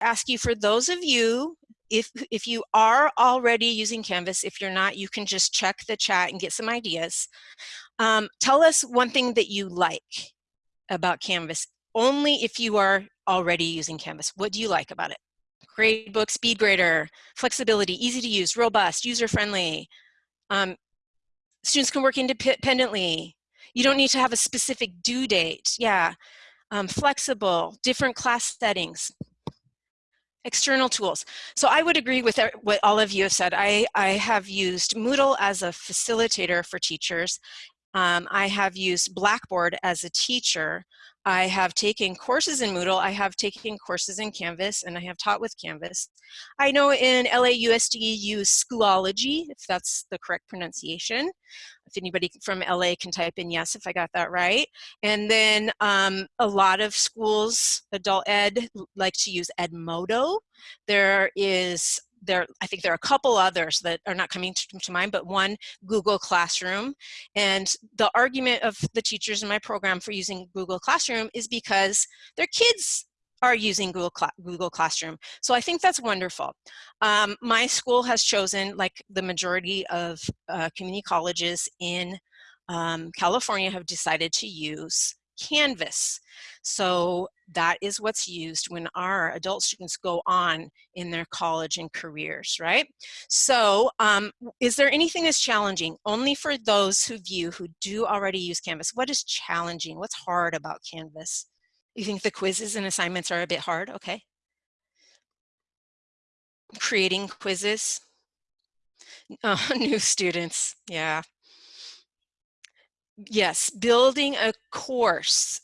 ask you for those of you, if, if you are already using Canvas, if you're not, you can just check the chat and get some ideas. Um, tell us one thing that you like about Canvas, only if you are already using Canvas. What do you like about it? Gradebook, speed grader, flexibility, easy to use, robust, user-friendly. Um, students can work independently. You don't need to have a specific due date. Yeah. Um, flexible, different class settings external tools. So I would agree with what all of you have said. I, I have used Moodle as a facilitator for teachers. Um, I have used Blackboard as a teacher. I have taken courses in Moodle. I have taken courses in Canvas and I have taught with Canvas. I know in LAUSD use Schoology, if that's the correct pronunciation. If anybody from LA can type in yes if I got that right. And then um, a lot of schools, adult ed, like to use Edmodo. There is there, I think there are a couple others that are not coming to, to, mind, but one, Google Classroom. And the argument of the teachers in my program for using Google Classroom is because their kids are using Google, Google Classroom. So I think that's wonderful. Um, my school has chosen, like the majority of uh, community colleges in um, California have decided to use Canvas. So that is what's used when our adult students go on in their college and careers, right? So um, is there anything that's challenging? Only for those of you who do already use Canvas. What is challenging? What's hard about Canvas? You think the quizzes and assignments are a bit hard? Okay. Creating quizzes. Oh, new students, yeah. Yes, building a course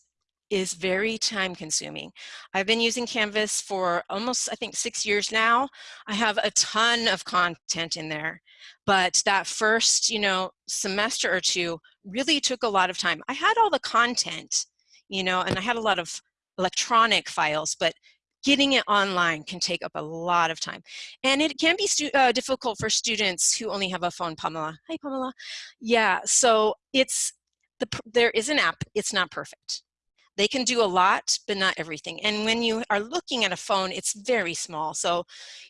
is very time consuming. I've been using Canvas for almost, I think, six years now. I have a ton of content in there, but that first, you know, semester or two really took a lot of time. I had all the content, you know, and I had a lot of electronic files, but getting it online can take up a lot of time. And it can be uh, difficult for students who only have a phone, Pamela. Hi, Pamela. Yeah, so it's, the, there is an app, it's not perfect. They can do a lot, but not everything. And when you are looking at a phone, it's very small. So,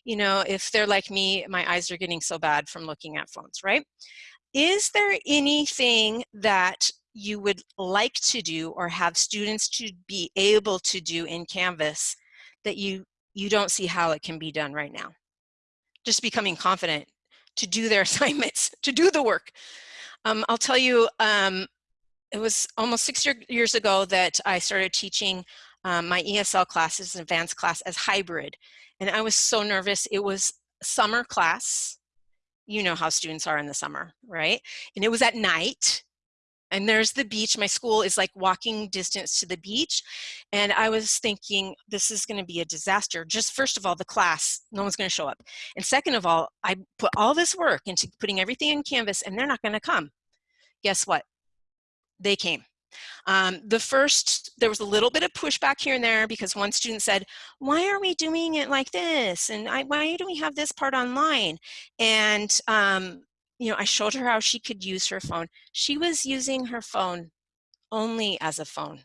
you know, if they're like me, my eyes are getting so bad from looking at phones, right? Is there anything that you would like to do or have students to be able to do in Canvas that you, you don't see how it can be done right now? Just becoming confident to do their assignments, to do the work. Um, I'll tell you, um, it was almost six year, years ago that I started teaching um, my ESL classes, advanced class as hybrid. And I was so nervous. It was summer class. You know how students are in the summer, right? And it was at night and there's the beach. My school is like walking distance to the beach. And I was thinking, this is going to be a disaster. Just first of all, the class, no one's going to show up. And second of all, I put all this work into putting everything in Canvas and they're not going to come. Guess what? They came. Um, the first, there was a little bit of pushback here and there because one student said, why are we doing it like this? And I, why do we have this part online? And um, you know, I showed her how she could use her phone. She was using her phone only as a phone.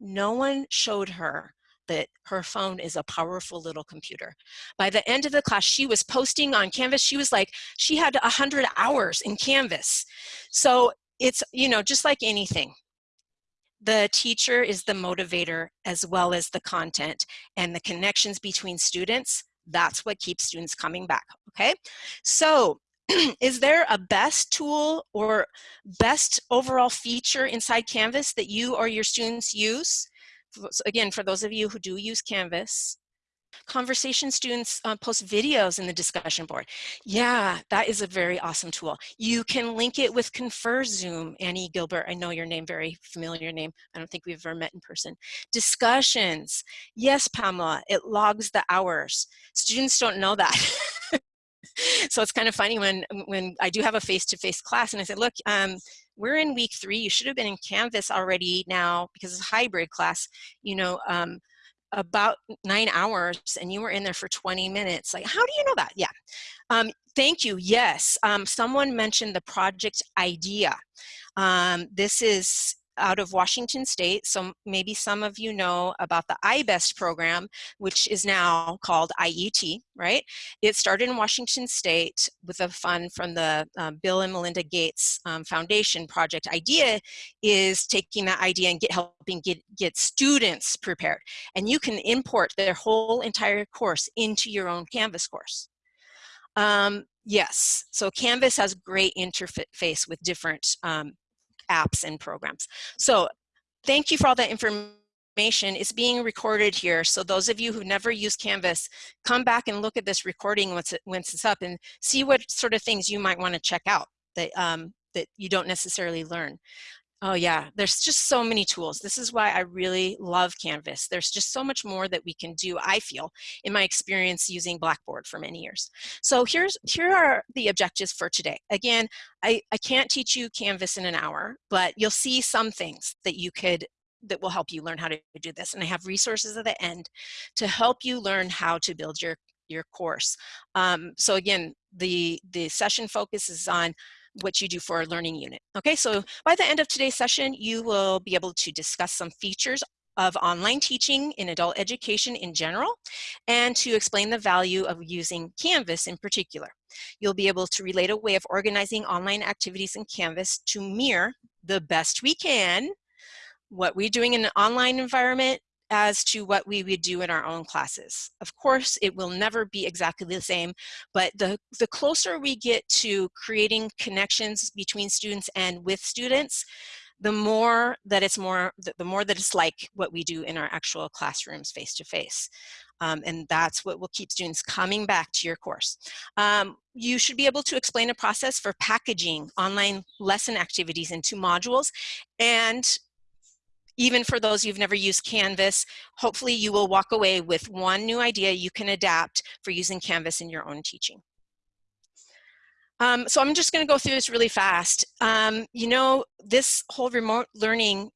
No one showed her that her phone is a powerful little computer. By the end of the class, she was posting on Canvas. She was like, she had 100 hours in Canvas. So it's, you know, just like anything. The teacher is the motivator as well as the content and the connections between students. That's what keeps students coming back, okay? So is there a best tool or best overall feature inside Canvas that you or your students use? Again, for those of you who do use Canvas, conversation students uh, post videos in the discussion board. Yeah, that is a very awesome tool. You can link it with Confer Zoom. Annie Gilbert, I know your name, very familiar name. I don't think we've ever met in person. Discussions. Yes, Pamela, it logs the hours. Students don't know that. so it's kind of funny when when I do have a face-to-face -face class and I say, look, um, we're in week three. You should have been in Canvas already now because it's a hybrid class. You know, um, about nine hours and you were in there for 20 minutes. Like, how do you know that? Yeah. Um, thank you. Yes. Um, someone mentioned the Project I-DEA. Um, this is out of Washington State. So maybe some of you know about the iBest program, which is now called IET, right? It started in Washington State with a fund from the um, Bill and Melinda Gates um, Foundation project. I-DEA is taking that idea and get helping get, get students prepared. And you can import their whole entire course into your own Canvas course. Um, yes, so Canvas has great interface with different um, apps and programs. So thank you for all that information. It's being recorded here. So those of you who never used Canvas, come back and look at this recording once, it, once it's up and see what sort of things you might want to check out that, um, that you don't necessarily learn. Oh yeah, there's just so many tools. This is why I really love Canvas. There's just so much more that we can do, I feel, in my experience using Blackboard for many years. So here's here are the objectives for today. Again, I, I can't teach you Canvas in an hour, but you'll see some things that you could that will help you learn how to do this. And I have resources at the end to help you learn how to build your, your course. Um, so again, the, the session focuses on what you do for a learning unit. Okay, so by the end of today's session, you will be able to discuss some features of online teaching in adult education in general and to explain the value of using Canvas in particular. You'll be able to relate a way of organizing online activities in Canvas to mirror the best we can what we're doing in an online environment as to what we would do in our own classes. Of course, it will never be exactly the same, but the, the closer we get to creating connections between students and with students, the more that it's more, the more that it's like what we do in our actual classrooms face to face. Um, and that's what will keep students coming back to your course. Um, you should be able to explain a process for packaging online lesson activities into modules and even for those you've never used Canvas, hopefully you will walk away with one new idea you can adapt for using Canvas in your own teaching. Um, so I'm just gonna go through this really fast. Um, you know, this whole remote learning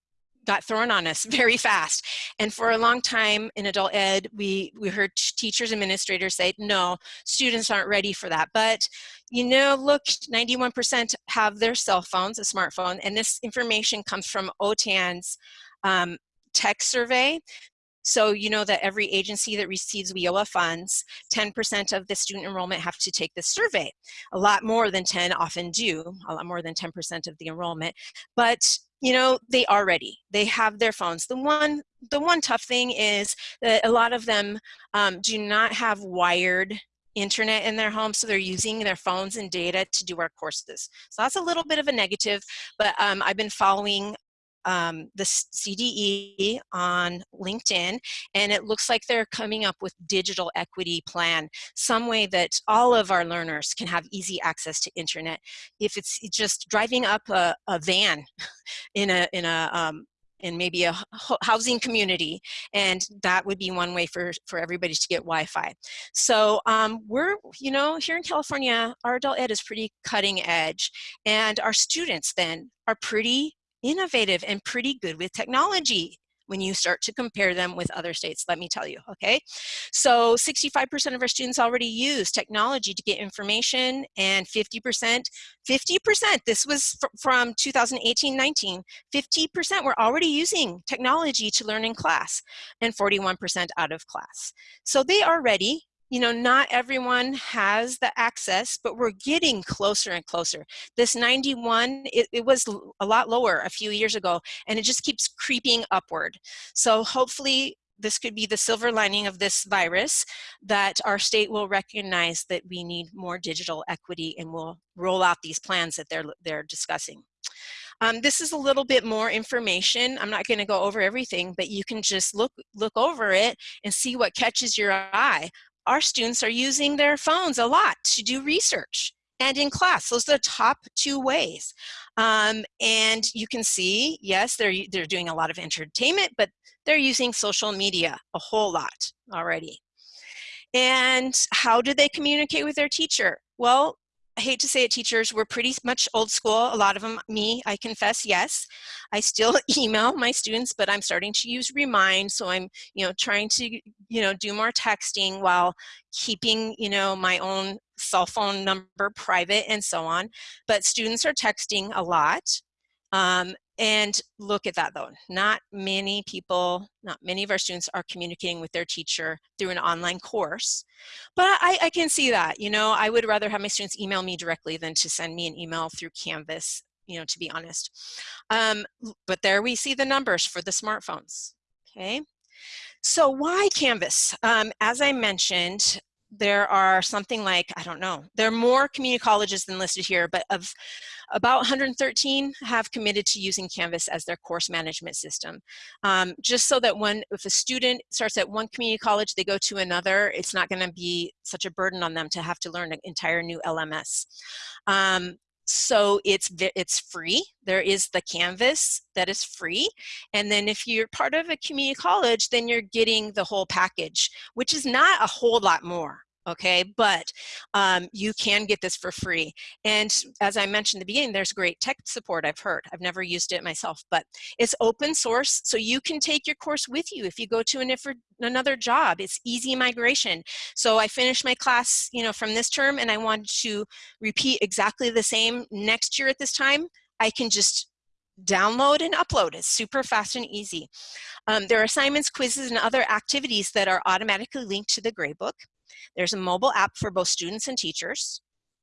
got thrown on us very fast. And for a long time in adult ed, we, we heard teachers, and administrators say, no, students aren't ready for that. But you know, look, 91% have their cell phones, a smartphone, and this information comes from OTAN's um, tech survey. So you know that every agency that receives WIOA funds, 10% of the student enrollment have to take this survey. A lot more than 10 often do, a lot more than 10% of the enrollment. But you know, they are ready. They have their phones. The one, the one tough thing is that a lot of them um, do not have wired internet in their home, so they're using their phones and data to do our courses. So that's a little bit of a negative, but um, I've been following um, the CDE on LinkedIn, and it looks like they're coming up with digital equity plan, some way that all of our learners can have easy access to internet. If it's just driving up a, a van in a, in a um, in maybe a housing community and that would be one way for for everybody to get Wi-Fi so um, we're you know here in California our adult ed is pretty cutting edge and our students then are pretty innovative and pretty good with technology when you start to compare them with other states, let me tell you, okay? So 65% of our students already use technology to get information and 50%, 50%, this was from 2018-19, 50% were already using technology to learn in class and 41% out of class. So they are ready you know, not everyone has the access, but we're getting closer and closer. This 91, it, it, was a lot lower a few years ago, and it just keeps creeping upward. So hopefully this could be the silver lining of this virus, that our state will recognize that we need more digital equity and will roll out these plans that they're, they're discussing. Um, this is a little bit more information. I'm not going to go over everything, but you can just look look over it and see what catches your eye our students are using their phones a lot to do research and in class. Those are the top two ways. Um, and you can see, yes, they're, they're doing a lot of entertainment, but they're using social media a whole lot already. And how do they communicate with their teacher? Well, I hate to say it, teachers, we're pretty much old school. A lot of them, me, I confess, yes. I still email my students, but I'm starting to use Remind. So I'm, you know, trying to, you know, do more texting while keeping, you know, my own cell phone number private and so on. But students are texting a lot. Um, and look at that though, not many people, not many of our students are communicating with their teacher through an online course. But I, I can see that, you know, I would rather have my students email me directly than to send me an email through Canvas, you know, to be honest. Um, but there we see the numbers for the smartphones, okay? So why Canvas? Um, as I mentioned, there are something like, I don't know, there are more community colleges than listed here, but of about 113 have committed to using Canvas as their course management system. Um, just so that when, if a student starts at one community college, they go to another, it's not gonna be such a burden on them to have to learn an entire new LMS. Um, so it's it's free. There is the canvas that is free and then if you're part of a community college then you're getting the whole package which is not a whole lot more okay? But um, you can get this for free. And as I mentioned in the beginning, there's great tech support I've heard. I've never used it myself, but it's open source, so you can take your course with you if you go to an, another job. It's easy migration. So I finished my class, you know, from this term and I wanted to repeat exactly the same next year at this time. I can just download and upload. It's super fast and easy. Um, there are assignments, quizzes, and other activities that are automatically linked to the gradebook. There's a mobile app for both students and teachers.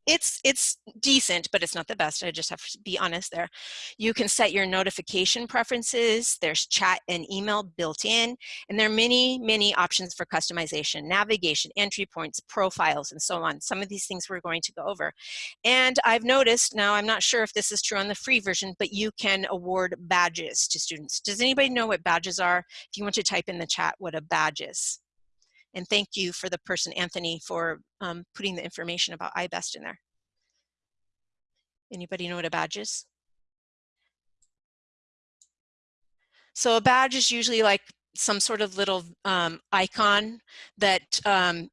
It's, it's decent, but it's not the best. I just have to be honest there. You can set your notification preferences. There's chat and email built in. And there are many, many options for customization, navigation, entry points, profiles, and so on. Some of these things we're going to go over. And I've noticed, now I'm not sure if this is true on the free version, but you can award badges to students. Does anybody know what badges are? If you want to type in the chat what a badge is. And thank you for the person, Anthony, for um, putting the information about iBest in there. Anybody know what a badge is? So a badge is usually like some sort of little um, icon that um,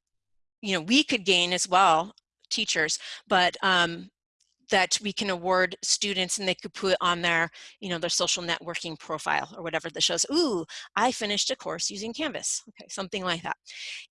you know we could gain as well, teachers, but um, that we can award students and they could put on their, you know, their social networking profile or whatever that shows, ooh, I finished a course using Canvas. Okay, something like that.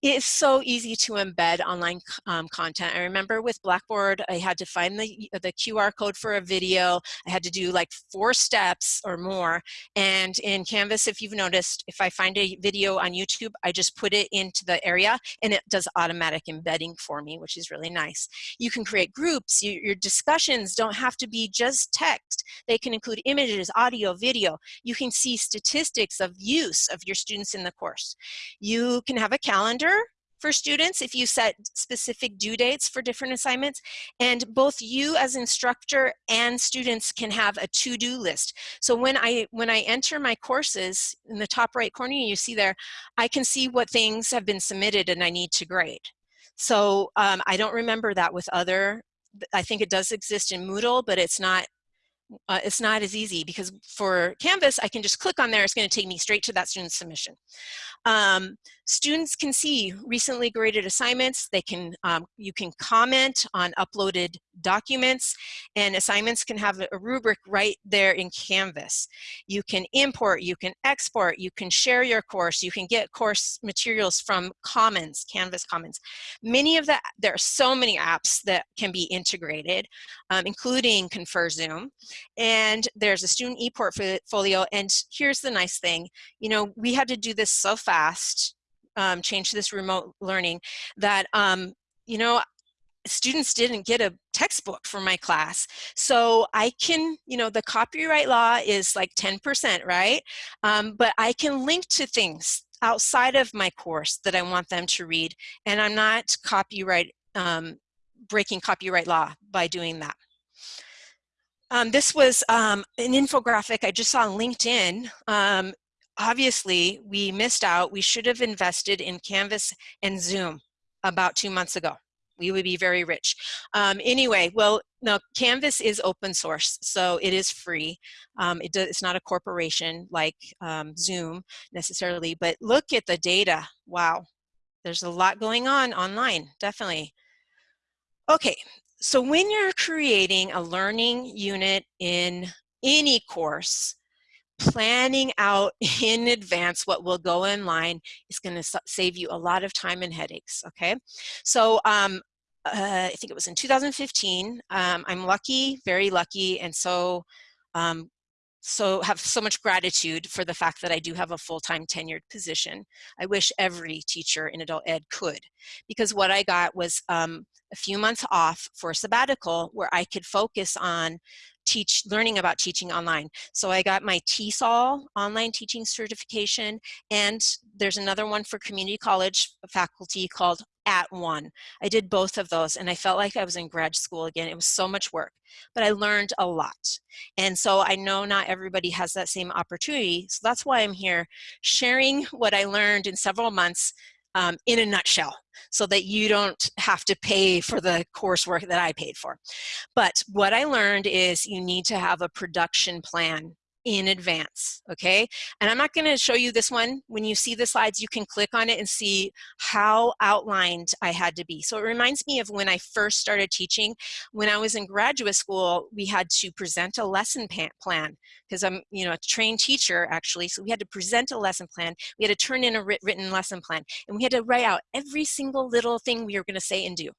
It's so easy to embed online um, content. I remember with Blackboard, I had to find the, the QR code for a video. I had to do like four steps or more. And in Canvas, if you've noticed, if I find a video on YouTube, I just put it into the area and it does automatic embedding for me, which is really nice. You can create groups, you, your discussion don't have to be just text. They can include images, audio, video. You can see statistics of use of your students in the course. You can have a calendar for students if you set specific due dates for different assignments and both you as instructor and students can have a to-do list so when I when I enter my courses in the top right corner you see there I can see what things have been submitted and I need to grade so um, I don't remember that with other I think it does exist in Moodle, but it's not uh, it's not as easy because for Canvas, I can just click on there. It's going to take me straight to that student's submission. Um, students can see recently graded assignments. They can, um, you can comment on uploaded documents and assignments can have a rubric right there in Canvas. You can import, you can export, you can share your course, you can get course materials from Commons, Canvas Commons. Many of the, there are so many apps that can be integrated, um, including ConferZoom. And there's a student e-portfolio. And here's the nice thing, you know, we had to do this so fast, um, change this remote learning that, um, you know, students didn't get a textbook for my class. So I can, you know, the copyright law is like 10%, right? Um, but I can link to things outside of my course that I want them to read. And I'm not copyright, um, breaking copyright law by doing that. Um, this was um, an infographic I just saw on LinkedIn. Um, obviously, we missed out. We should have invested in Canvas and Zoom about two months ago. We would be very rich. Um, anyway, well, no, Canvas is open source, so it is free. Um, it it's not a corporation like um, Zoom necessarily, but look at the data. Wow, there's a lot going on online, definitely. Okay, so when you're creating a learning unit in any course, planning out in advance what will go online is going to save you a lot of time and headaches, okay? So um, uh, I think it was in 2015, um, I'm lucky, very lucky, and so um, so have so much gratitude for the fact that I do have a full-time tenured position. I wish every teacher in adult ed could, because what I got was um, a few months off for sabbatical where I could focus on teach learning about teaching online. So I got my TESOL online teaching certification and there's another one for community college faculty called @ONE. I did both of those and I felt like I was in grad school again. It was so much work, but I learned a lot. And so I know not everybody has that same opportunity. So that's why I'm here sharing what I learned in several months um, in a nutshell so that you don't have to pay for the coursework that I paid for. But what I learned is you need to have a production plan in advance, okay? And I'm not gonna show you this one. When you see the slides, you can click on it and see how outlined I had to be. So it reminds me of when I first started teaching. When I was in graduate school, we had to present a lesson plan because I'm, you know, a trained teacher actually. So we had to present a lesson plan. We had to turn in a written lesson plan and we had to write out every single little thing we were gonna say and do.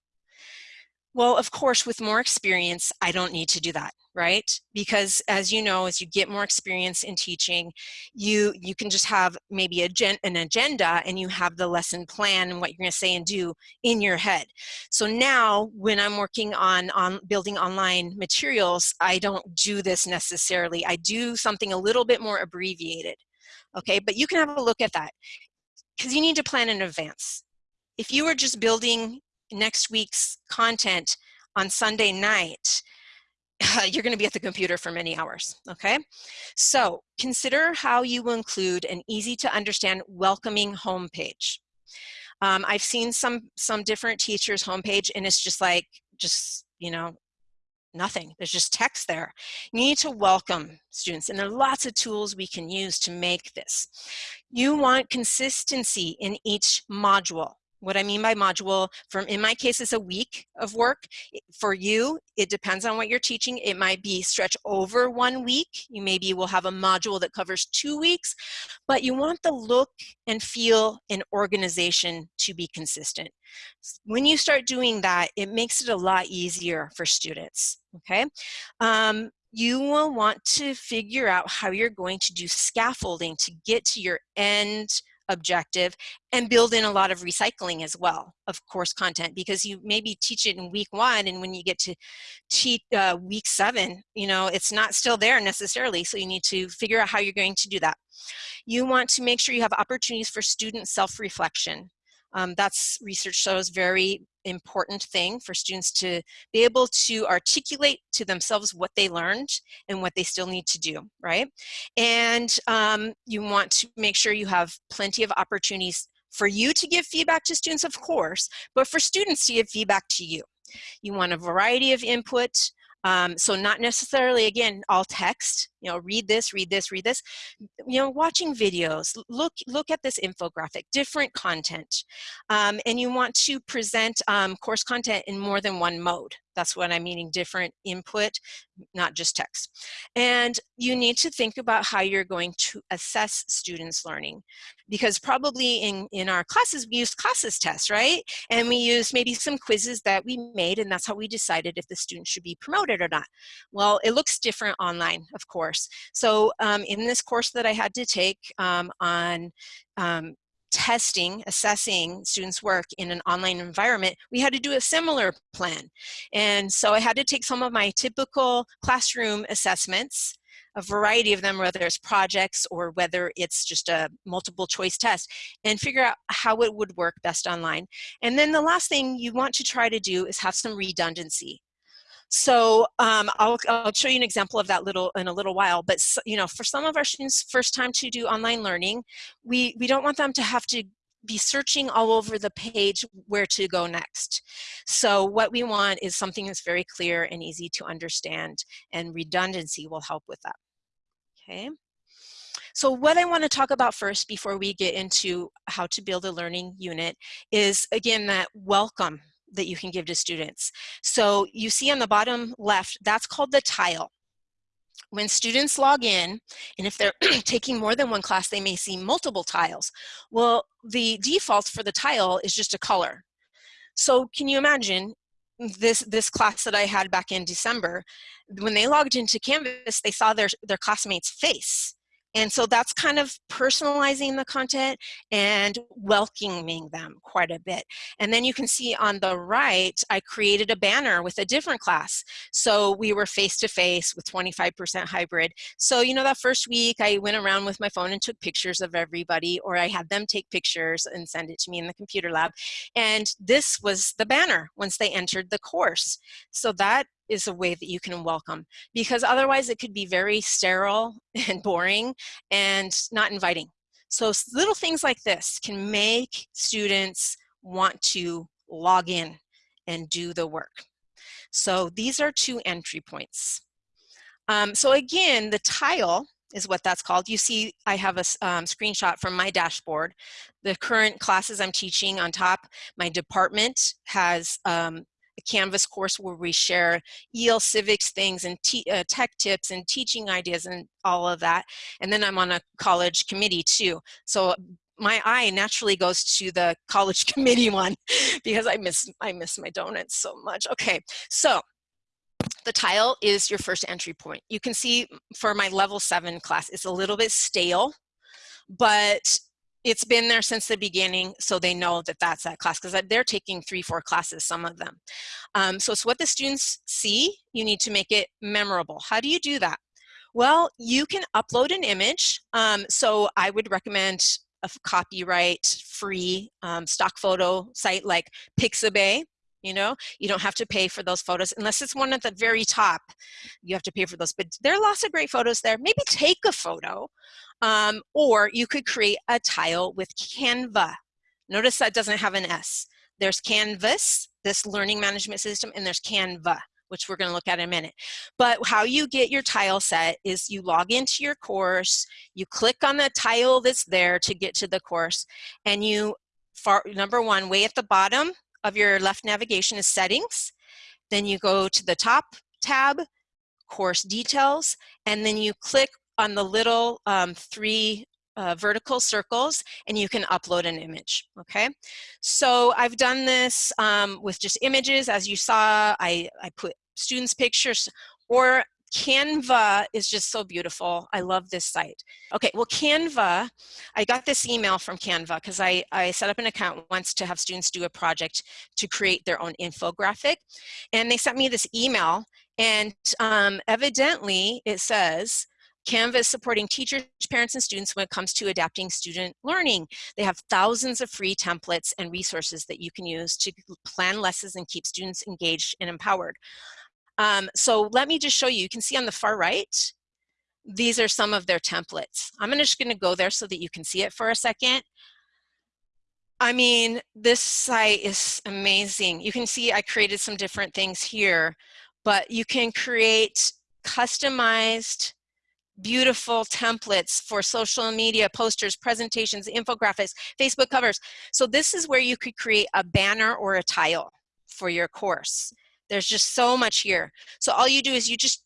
Well, of course, with more experience, I don't need to do that, right? Because as you know, as you get more experience in teaching, you you can just have maybe a gen, an agenda and you have the lesson plan and what you're going to say and do in your head. So now when I'm working on, on building online materials, I don't do this necessarily. I do something a little bit more abbreviated, okay? But you can have a look at that because you need to plan in advance. If you were just building next week's content on Sunday night, you're going to be at the computer for many hours, okay? So consider how you include an easy to understand welcoming homepage. Um, I've seen some, some different teachers homepage and it's just like, just, you know, nothing. There's just text there. You need to welcome students and there are lots of tools we can use to make this. You want consistency in each module. What I mean by module, from in my case, is a week of work. For you, it depends on what you're teaching. It might be stretch over one week. You maybe will have a module that covers two weeks, but you want the look and feel and organization to be consistent. When you start doing that, it makes it a lot easier for students, okay? Um, you will want to figure out how you're going to do scaffolding to get to your end objective and build in a lot of recycling as well of course content because you maybe teach it in week one and when you get to teach uh, week seven you know it's not still there necessarily so you need to figure out how you're going to do that. You want to make sure you have opportunities for student self-reflection um, that's research shows very important thing for students to be able to articulate to themselves what they learned and what they still need to do, right? And um, you want to make sure you have plenty of opportunities for you to give feedback to students, of course, but for students to give feedback to you. You want a variety of input, um, so not necessarily, again, all text, you know, read this, read this, read this, you know, watching videos, look, look at this infographic, different content. Um, and you want to present um, course content in more than one mode. That's what I'm meaning, different input, not just text. And you need to think about how you're going to assess students' learning. Because probably in, in our classes, we use classes tests, right? And we use maybe some quizzes that we made, and that's how we decided if the student should be promoted or not. Well, it looks different online, of course. So um, in this course that I had to take um, on um, testing, assessing students' work in an online environment, we had to do a similar plan. And so I had to take some of my typical classroom assessments, a variety of them, whether it's projects or whether it's just a multiple choice test, and figure out how it would work best online. And then the last thing you want to try to do is have some redundancy. So um, I'll, I'll, show you an example of that little in a little while. But you know, for some of our students, first time to do online learning, we we don't want them to have to be searching all over the page where to go next. So what we want is something that's very clear and easy to understand, and redundancy will help with that. Okay. So what I want to talk about first before we get into how to build a learning unit is again that welcome that you can give to students. So you see on the bottom left, that's called the tile. When students log in, and if they're taking more than one class, they may see multiple tiles. Well, the default for the tile is just a color. So can you imagine this this class that I had back in December, when they logged into Canvas, they saw their their classmate's face. And so that's kind of personalizing the content and welcoming them quite a bit. And then you can see on the right, I created a banner with a different class. So we were face-to-face with 25% hybrid. So, you know, that first week I went around with my phone and took pictures of everybody, or I had them take pictures and send it to me in the computer lab. And this was the banner once they entered the course. So that is a way that you can welcome because otherwise it could be very sterile and boring and not inviting. So little things like this can make students want to log in and do the work. So these are two entry points. Um, so again, the tile is what that's called. You see I have a um, screenshot from my dashboard. The current classes I'm teaching on top, my department has um, a Canvas course where we share EL civics things and uh, tech tips and teaching ideas and all of that. And then I'm on a college committee too. So my eye naturally goes to the college committee one because I miss, I miss my donuts so much. Okay, so the tile is your first entry point. You can see for my level seven class, it's a little bit stale, but it's been there since the beginning, so they know that that's that class because they're taking three, four classes, some of them. Um, so it's what the students see, you need to make it memorable. How do you do that? Well, you can upload an image. Um, so I would recommend a copyright free um, stock photo site like Pixabay you know? You don't have to pay for those photos unless it's one at the very top. You have to pay for those but there are lots of great photos there. Maybe take a photo um, or you could create a tile with canva. Notice that doesn't have an s. There's canvas this learning management system and there's canva which we're going to look at in a minute. But how you get your tile set is you log into your course, you click on the tile that's there to get to the course, and you, far, number one, way at the bottom, of your left navigation is settings. Then you go to the top tab, course details, and then you click on the little um, three uh, vertical circles and you can upload an image, okay? So I've done this um, with just images. As you saw, I, I put students' pictures or Canva is just so beautiful. I love this site. Okay, well Canva, I got this email from Canva because I, I set up an account once to have students do a project to create their own infographic. And they sent me this email and um, evidently it says, Canva is supporting teachers, parents, and students when it comes to adapting student learning. They have thousands of free templates and resources that you can use to plan lessons and keep students engaged and empowered. Um, so let me just show you, you can see on the far right, these are some of their templates. I'm just gonna go there so that you can see it for a second. I mean, this site is amazing. You can see I created some different things here, but you can create customized beautiful templates for social media, posters, presentations, infographics, Facebook covers. So this is where you could create a banner or a tile for your course. There's just so much here. So all you do is you just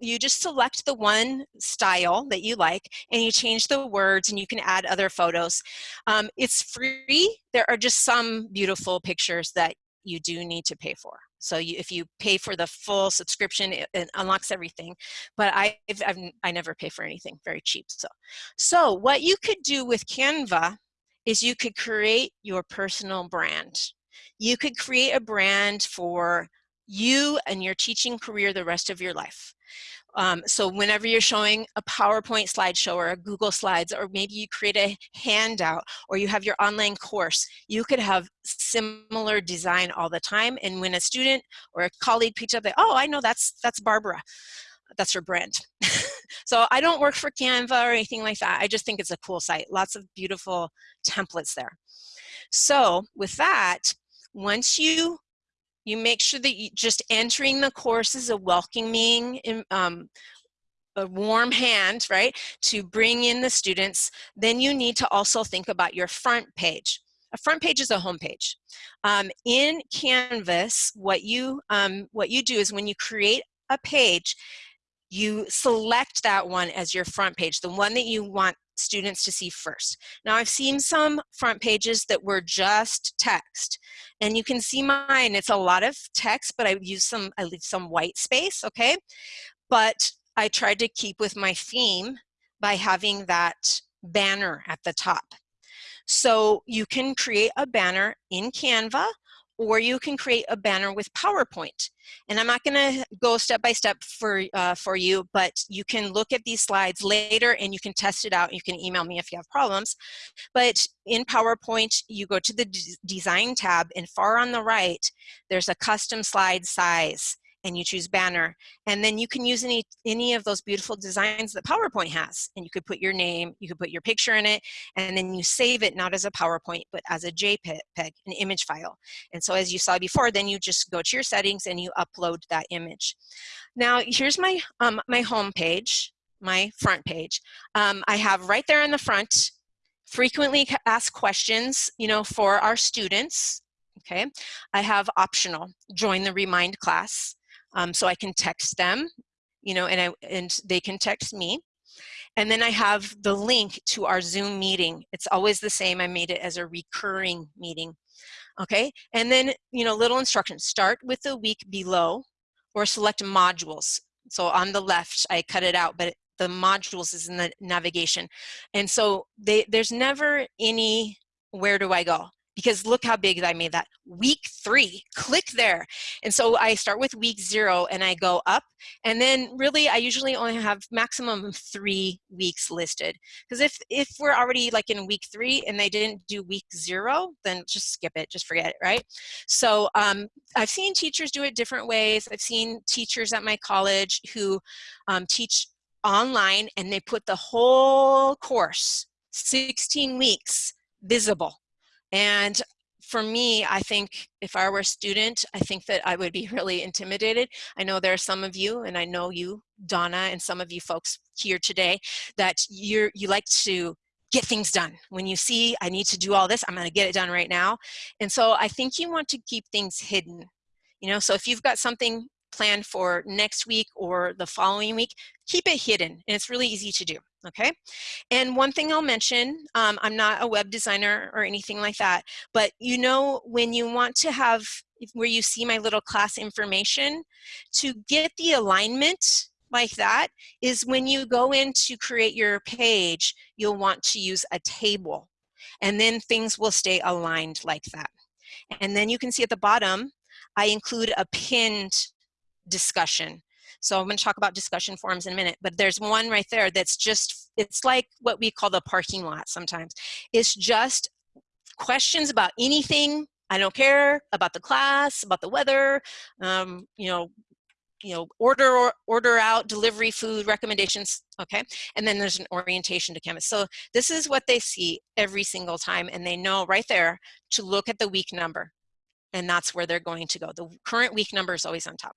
you just select the one style that you like and you change the words and you can add other photos. Um, it's free. There are just some beautiful pictures that you do need to pay for. So you, if you pay for the full subscription, it, it unlocks everything. But I, I've, I never pay for anything very cheap. So, so what you could do with Canva is you could create your personal brand. You could create a brand for you and your teaching career the rest of your life. Um, so whenever you're showing a PowerPoint slideshow or a Google Slides, or maybe you create a handout or you have your online course, you could have similar design all the time. And when a student or a colleague picks up, they, oh, I know that's, that's Barbara. That's her brand. so I don't work for Canva or anything like that. I just think it's a cool site. Lots of beautiful templates there. So with that, once you you make sure that you just entering the course is a welcoming um, a warm hand, right, to bring in the students, then you need to also think about your front page. A front page is a home page. Um, in Canvas, what you, um, what you do is when you create a page, you select that one as your front page, the one that you want students to see first. Now I've seen some front pages that were just text and you can see mine, it's a lot of text, but I use some, I leave some white space, okay? But I tried to keep with my theme by having that banner at the top. So you can create a banner in Canva or you can create a banner with PowerPoint. And I'm not gonna go step by step for, uh, for you, but you can look at these slides later and you can test it out. You can email me if you have problems. But in PowerPoint, you go to the design tab and far on the right, there's a custom slide size and you choose banner. And then you can use any, any of those beautiful designs that PowerPoint has. And you could put your name, you could put your picture in it, and then you save it not as a PowerPoint, but as a JPEG, an image file. And so as you saw before, then you just go to your settings and you upload that image. Now here's my, um, my home page, my front page. Um, I have right there in the front, frequently asked questions, you know, for our students, okay? I have optional, join the Remind class um, so I can text them, you know, and, I, and they can text me. And then I have the link to our Zoom meeting. It's always the same. I made it as a recurring meeting. Okay, and then, you know, little instructions. Start with the week below or select modules. So on the left, I cut it out, but the modules is in the navigation. And so they, there's never any, where do I go? Because look how big I made that. Week three, click there. And so I start with week zero and I go up. And then really, I usually only have maximum three weeks listed. Because if, if we're already like in week three and they didn't do week zero, then just skip it, just forget it, right? So um, I've seen teachers do it different ways. I've seen teachers at my college who um, teach online and they put the whole course, 16 weeks, visible and for me, I think if I were a student, I think that I would be really intimidated. I know there are some of you, and I know you, Donna, and some of you folks here today, that you're, you like to get things done. When you see, I need to do all this, I'm gonna get it done right now. And so I think you want to keep things hidden. You know, so if you've got something planned for next week or the following week, keep it hidden, and it's really easy to do okay? And one thing I'll mention, um, I'm not a web designer or anything like that, but you know when you want to have, where you see my little class information, to get the alignment like that is when you go in to create your page, you'll want to use a table and then things will stay aligned like that. And then you can see at the bottom, I include a pinned discussion. So I'm going to talk about discussion forums in a minute, but there's one right there that's just, it's like what we call the parking lot sometimes. It's just questions about anything. I don't care about the class, about the weather, um, you know, you know, order or order out delivery food recommendations, okay? And then there's an orientation to Canvas. So this is what they see every single time and they know right there to look at the week number and that's where they're going to go. The current week number is always on top.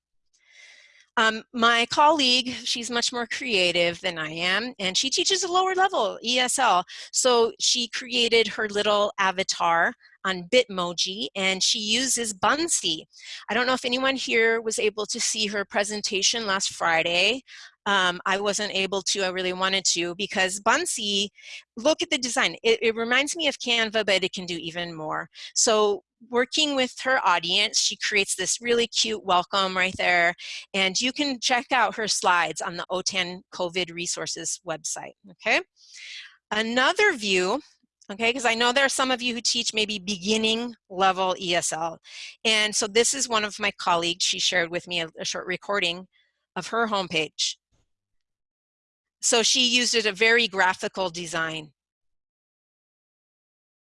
Um, my colleague, she's much more creative than I am, and she teaches a lower level ESL. So she created her little avatar on Bitmoji, and she uses Buncee. I don't know if anyone here was able to see her presentation last Friday. Um, I wasn't able to, I really wanted to, because Buncee, look at the design. It, it reminds me of Canva, but it can do even more. So working with her audience, she creates this really cute welcome right there. And you can check out her slides on the OTAN COVID resources website, okay? Another view, okay, because I know there are some of you who teach maybe beginning level ESL. And so this is one of my colleagues, she shared with me a, a short recording of her homepage. So she used it a very graphical design.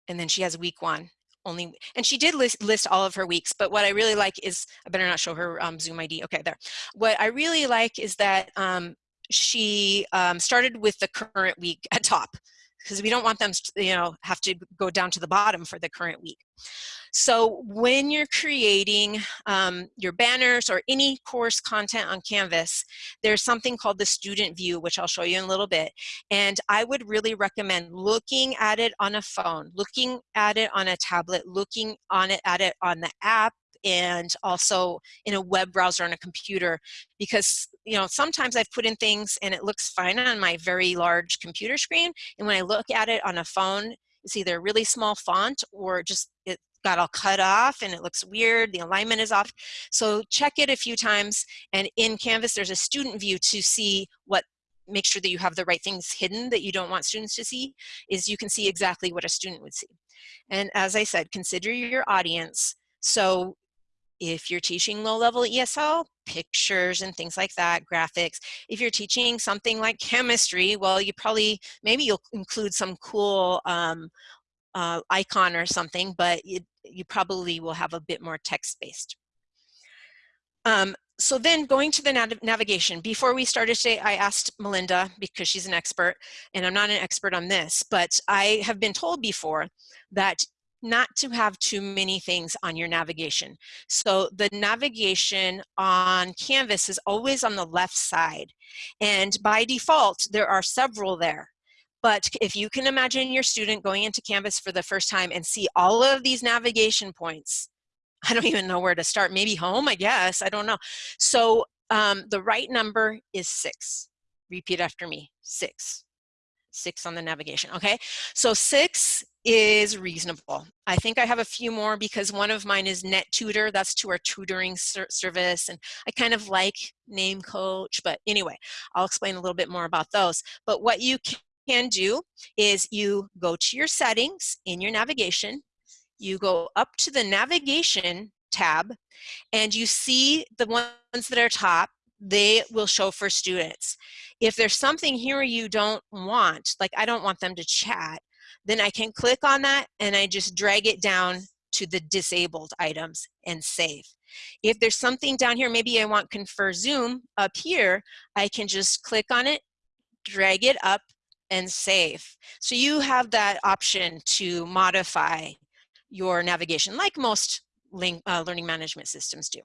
And then she has week one only, and she did list, list all of her weeks, but what I really like is, I better not show her um, Zoom ID, okay, there. What I really like is that um, she um, started with the current week at top, because we don't want them to, you know, have to go down to the bottom for the current week. So when you're creating um, your banners or any course content on Canvas, there's something called the student view, which I'll show you in a little bit. And I would really recommend looking at it on a phone, looking at it on a tablet, looking on it at it on the app and also in a web browser on a computer because you know sometimes I've put in things and it looks fine on my very large computer screen and when I look at it on a phone it's either a really small font or just it got all cut off and it looks weird, the alignment is off. So check it a few times and in Canvas there's a student view to see what make sure that you have the right things hidden that you don't want students to see is you can see exactly what a student would see. And as I said, consider your audience. So if you're teaching low-level ESL, pictures and things like that, graphics. If you're teaching something like chemistry, well, you probably, maybe you'll include some cool um, uh, icon or something, but you, you probably will have a bit more text-based. Um, so then going to the nav navigation, before we started today, I asked Melinda, because she's an expert, and I'm not an expert on this, but I have been told before that not to have too many things on your navigation. So the navigation on Canvas is always on the left side. And by default, there are several there. But if you can imagine your student going into Canvas for the first time and see all of these navigation points, I don't even know where to start. Maybe home, I guess. I don't know. So um, the right number is six. Repeat after me, six. Six on the navigation, okay? So six is reasonable. I think I have a few more because one of mine is NetTutor. That's to our tutoring ser service. And I kind of like Name Coach. But anyway, I'll explain a little bit more about those. But what you can do is you go to your settings in your navigation you go up to the navigation tab and you see the ones that are top, they will show for students. If there's something here you don't want, like I don't want them to chat, then I can click on that and I just drag it down to the disabled items and save. If there's something down here, maybe I want ConferZoom up here, I can just click on it, drag it up and save. So you have that option to modify your navigation like most uh, learning management systems do.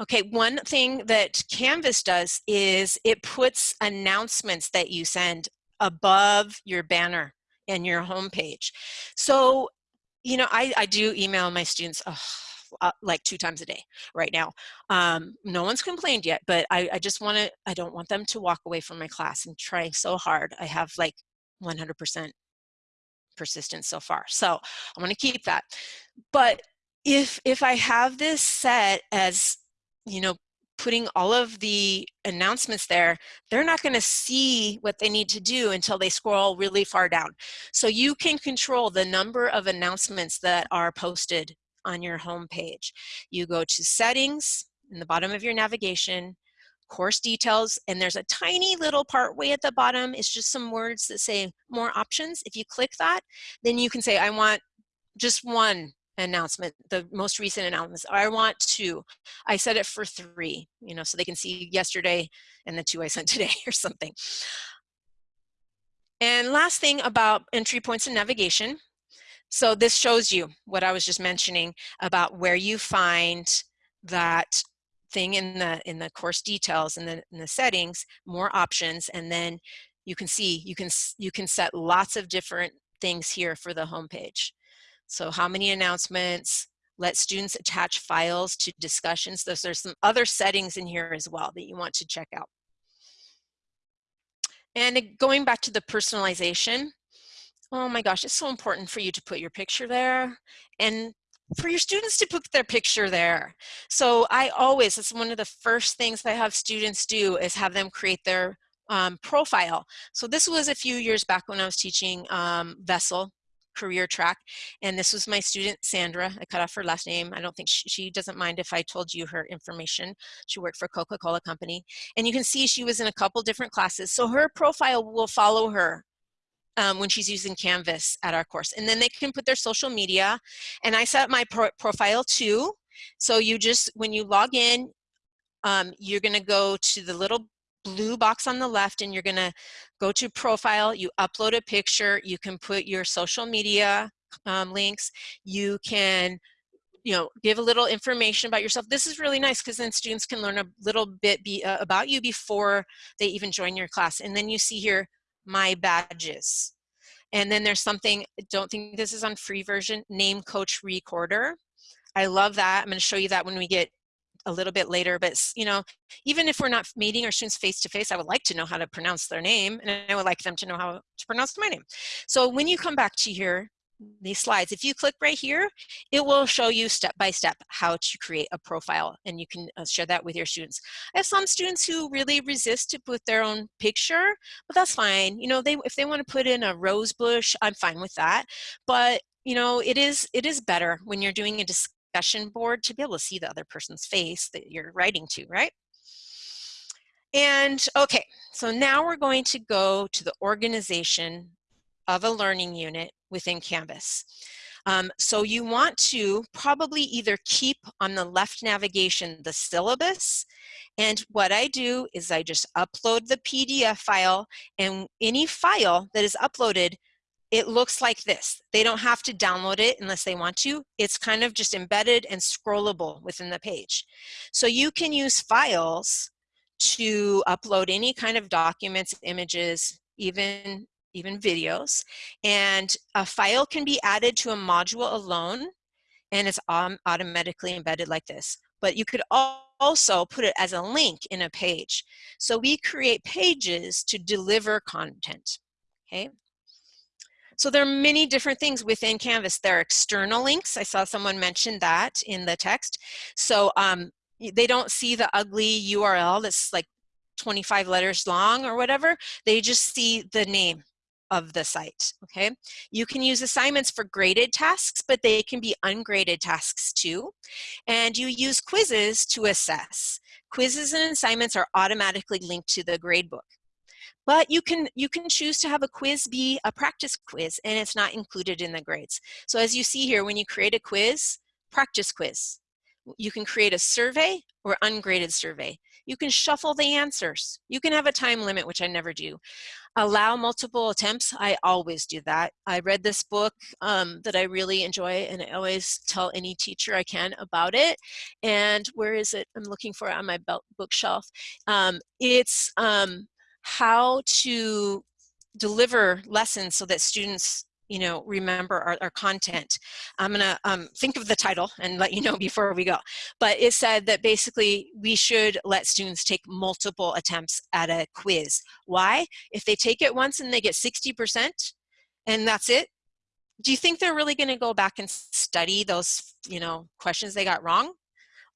Okay, one thing that Canvas does is it puts announcements that you send above your banner and your homepage. So, you know, I, I do email my students oh, like two times a day right now. Um, no one's complained yet, but I, I just want to, I don't want them to walk away from my class and trying so hard. I have like 100% persistence so far. So I'm going to keep that. But if, if I have this set as, you know, putting all of the announcements there, they're not going to see what they need to do until they scroll really far down. So you can control the number of announcements that are posted on your home page. You go to settings in the bottom of your navigation, course details, and there's a tiny little part way at the bottom. It's just some words that say more options. If you click that, then you can say, I want just one announcement, the most recent announcements. I want two. I set it for three, you know, so they can see yesterday and the two I sent today or something. And last thing about entry points and navigation. So this shows you what I was just mentioning about where you find that thing in the in the course details and the, in the settings more options and then you can see you can you can set lots of different things here for the homepage so how many announcements let students attach files to discussions there's, there's some other settings in here as well that you want to check out and going back to the personalization oh my gosh, it's so important for you to put your picture there and for your students to put their picture there. So I always, it's one of the first things I have students do is have them create their um, profile. So this was a few years back when I was teaching um, VESL career track and this was my student Sandra I cut off her last name I don't think she, she doesn't mind if I told you her information she worked for Coca-Cola company and you can see she was in a couple different classes so her profile will follow her um, when she's using Canvas at our course. And then they can put their social media. And I set up my pro profile too. So you just, when you log in, um, you're gonna go to the little blue box on the left and you're gonna go to profile, you upload a picture, you can put your social media um, links, you can you know, give a little information about yourself. This is really nice because then students can learn a little bit be, uh, about you before they even join your class. And then you see here, my badges. And then there's something, don't think this is on free version, name coach recorder. I love that. I'm going to show you that when we get a little bit later, but you know, even if we're not meeting our students face to face, I would like to know how to pronounce their name and I would like them to know how to pronounce my name. So when you come back to here, these slides, if you click right here, it will show you step by step how to create a profile and you can uh, share that with your students. I have some students who really resist to put their own picture, but that's fine. You know, they if they want to put in a rose bush, I'm fine with that. But you know, it is it is better when you're doing a discussion board to be able to see the other person's face that you're writing to, right? And okay, so now we're going to go to the organization of a learning unit within Canvas. Um, so you want to probably either keep on the left navigation the syllabus and what I do is I just upload the PDF file and any file that is uploaded it looks like this. They don't have to download it unless they want to. It's kind of just embedded and scrollable within the page. So you can use files to upload any kind of documents, images, even, even videos. And a file can be added to a module alone and it's automatically embedded like this. But you could also put it as a link in a page. So we create pages to deliver content, okay? So there are many different things within Canvas. There are external links. I saw someone mention that in the text. So um, they don't see the ugly URL that's like 25 letters long or whatever. They just see the name of the site, okay? You can use assignments for graded tasks, but they can be ungraded tasks too. And you use quizzes to assess. Quizzes and assignments are automatically linked to the gradebook. But you can, you can choose to have a quiz be a practice quiz and it's not included in the grades. So as you see here, when you create a quiz, practice quiz. You can create a survey or ungraded survey. You can shuffle the answers. You can have a time limit, which I never do. Allow multiple attempts. I always do that. I read this book um, that I really enjoy and I always tell any teacher I can about it. And where is it? I'm looking for it on my bookshelf. Um, it's um, how to deliver lessons so that students you know, remember our, our content. I'm gonna um, think of the title and let you know before we go. But it said that basically we should let students take multiple attempts at a quiz. Why? If they take it once and they get 60% and that's it, do you think they're really gonna go back and study those, you know, questions they got wrong?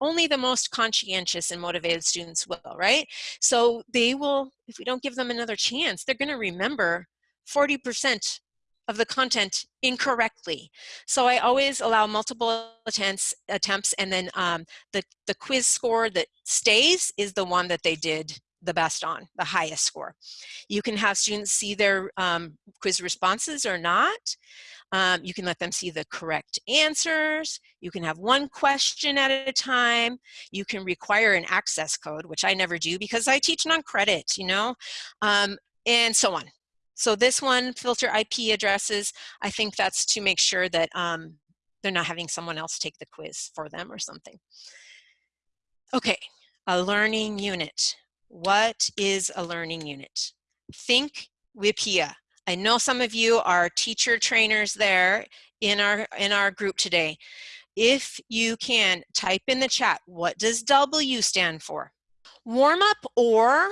Only the most conscientious and motivated students will, right? So they will, if we don't give them another chance, they're gonna remember 40% of the content incorrectly. So I always allow multiple attempts, attempts and then um, the, the quiz score that stays is the one that they did the best on, the highest score. You can have students see their um, quiz responses or not. Um, you can let them see the correct answers. You can have one question at a time. You can require an access code, which I never do because I teach non-credit, you know, um, and so on. So this one, filter IP addresses, I think that's to make sure that um, they're not having someone else take the quiz for them or something. Okay, a learning unit. What is a learning unit? Think WIPPEA. I know some of you are teacher trainers there in our, in our group today. If you can type in the chat, what does W stand for? Warm up or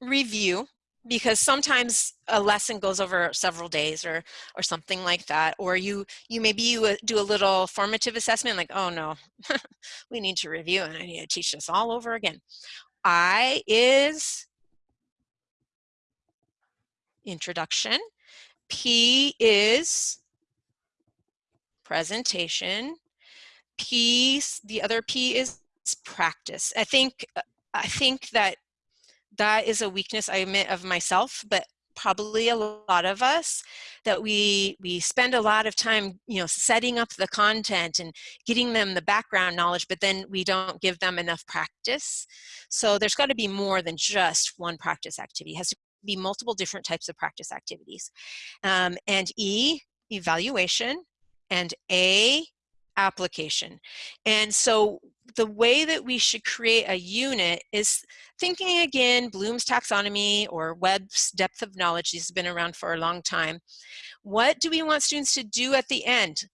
review because sometimes a lesson goes over several days or or something like that or you you maybe you uh, do a little formative assessment like oh no we need to review and i need to teach this all over again i is introduction. P is presentation. P, the other P is practice. I think, uh, I think that that is a weakness I admit of myself, but probably a lot of us that we we spend a lot of time you know setting up the content and getting them the background knowledge but then we don't give them enough practice so there's got to be more than just one practice activity it has to be multiple different types of practice activities. Um, and E, evaluation, and A, application. And so the way that we should create a unit is thinking again, Bloom's taxonomy or Webb's depth of knowledge, these have been around for a long time. What do we want students to do at the end?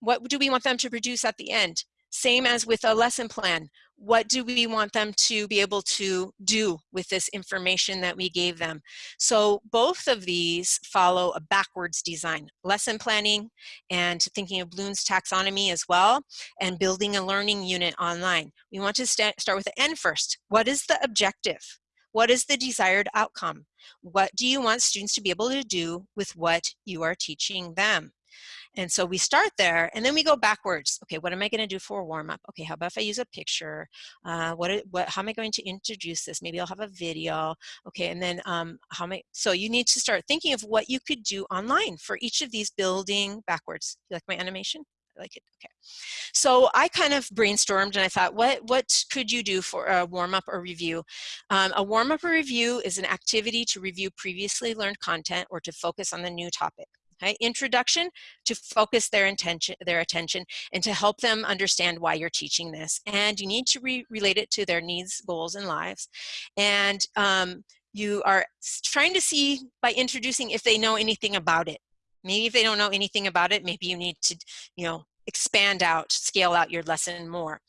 What do we want them to produce at the end? Same as with a lesson plan. What do we want them to be able to do with this information that we gave them? So both of these follow a backwards design. Lesson planning and thinking of Bloom's taxonomy as well, and building a learning unit online. We want to start with the end first. What is the objective? What is the desired outcome? What do you want students to be able to do with what you are teaching them? And so we start there and then we go backwards. Okay, what am I going to do for a warm up? Okay, how about if I use a picture? Uh, what, what, how am I going to introduce this? Maybe I'll have a video. Okay, and then um, how am I, so you need to start thinking of what you could do online for each of these building backwards. You like my animation? I like it, okay. So I kind of brainstormed and I thought, what, what could you do for a warm up or review? Um, a warm up or review is an activity to review previously learned content or to focus on the new topic. Introduction to focus their intention, their attention and to help them understand why you're teaching this. And you need to re relate it to their needs, goals, and lives. And um, you are trying to see by introducing if they know anything about it. Maybe if they don't know anything about it, maybe you need to, you know, expand out, scale out your lesson more.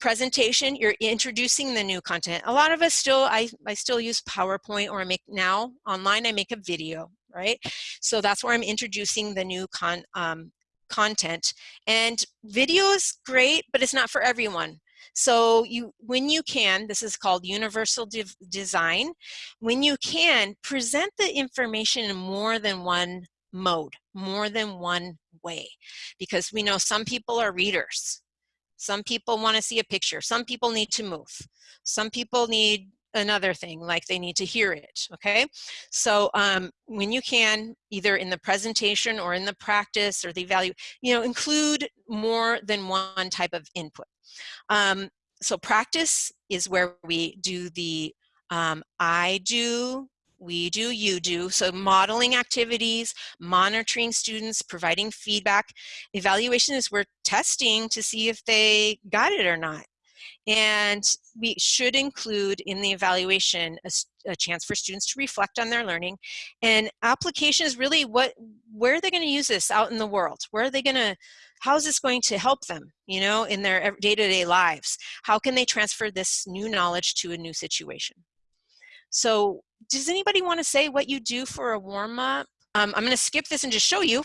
Presentation, you're introducing the new content. A lot of us still, I, I still use PowerPoint or I make now online, I make a video right? So that's where I'm introducing the new con um, content. And video is great, but it's not for everyone. So you, when you can, this is called universal de design, when you can, present the information in more than one mode, more than one way. Because we know some people are readers. Some people want to see a picture. Some people need to move. Some people need another thing, like they need to hear it, okay? So um, when you can, either in the presentation or in the practice or the value, you know, include more than one type of input. Um, so practice is where we do the um, I do, we do, you do. So modeling activities, monitoring students, providing feedback. Evaluation is we're testing to see if they got it or not. And we should include in the evaluation a, a, chance for students to reflect on their learning. And application is really what, where are they gonna use this out in the world? Where are they gonna, how is this going to help them, you know, in their day-to-day -day lives? How can they transfer this new knowledge to a new situation? So does anybody wanna say what you do for a warm-up? Um, I'm gonna skip this and just show you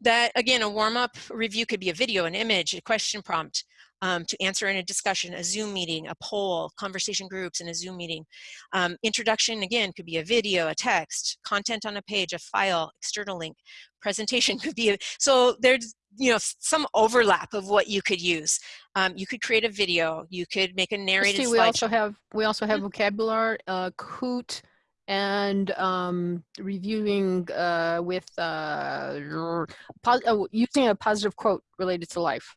that, again, a warm-up review could be a video, an image, a question prompt, um, to answer in a discussion, a Zoom meeting, a poll, conversation groups in a Zoom meeting. Um, introduction, again, could be a video, a text, content on a page, a file, external link. Presentation could be, a, so there's you know some overlap of what you could use. Um, you could create a video, you could make a narrated Christy, we also have we also have mm -hmm. vocabulary, uh, Kahoot, and um, reviewing uh, with uh, uh, using a positive quote related to life.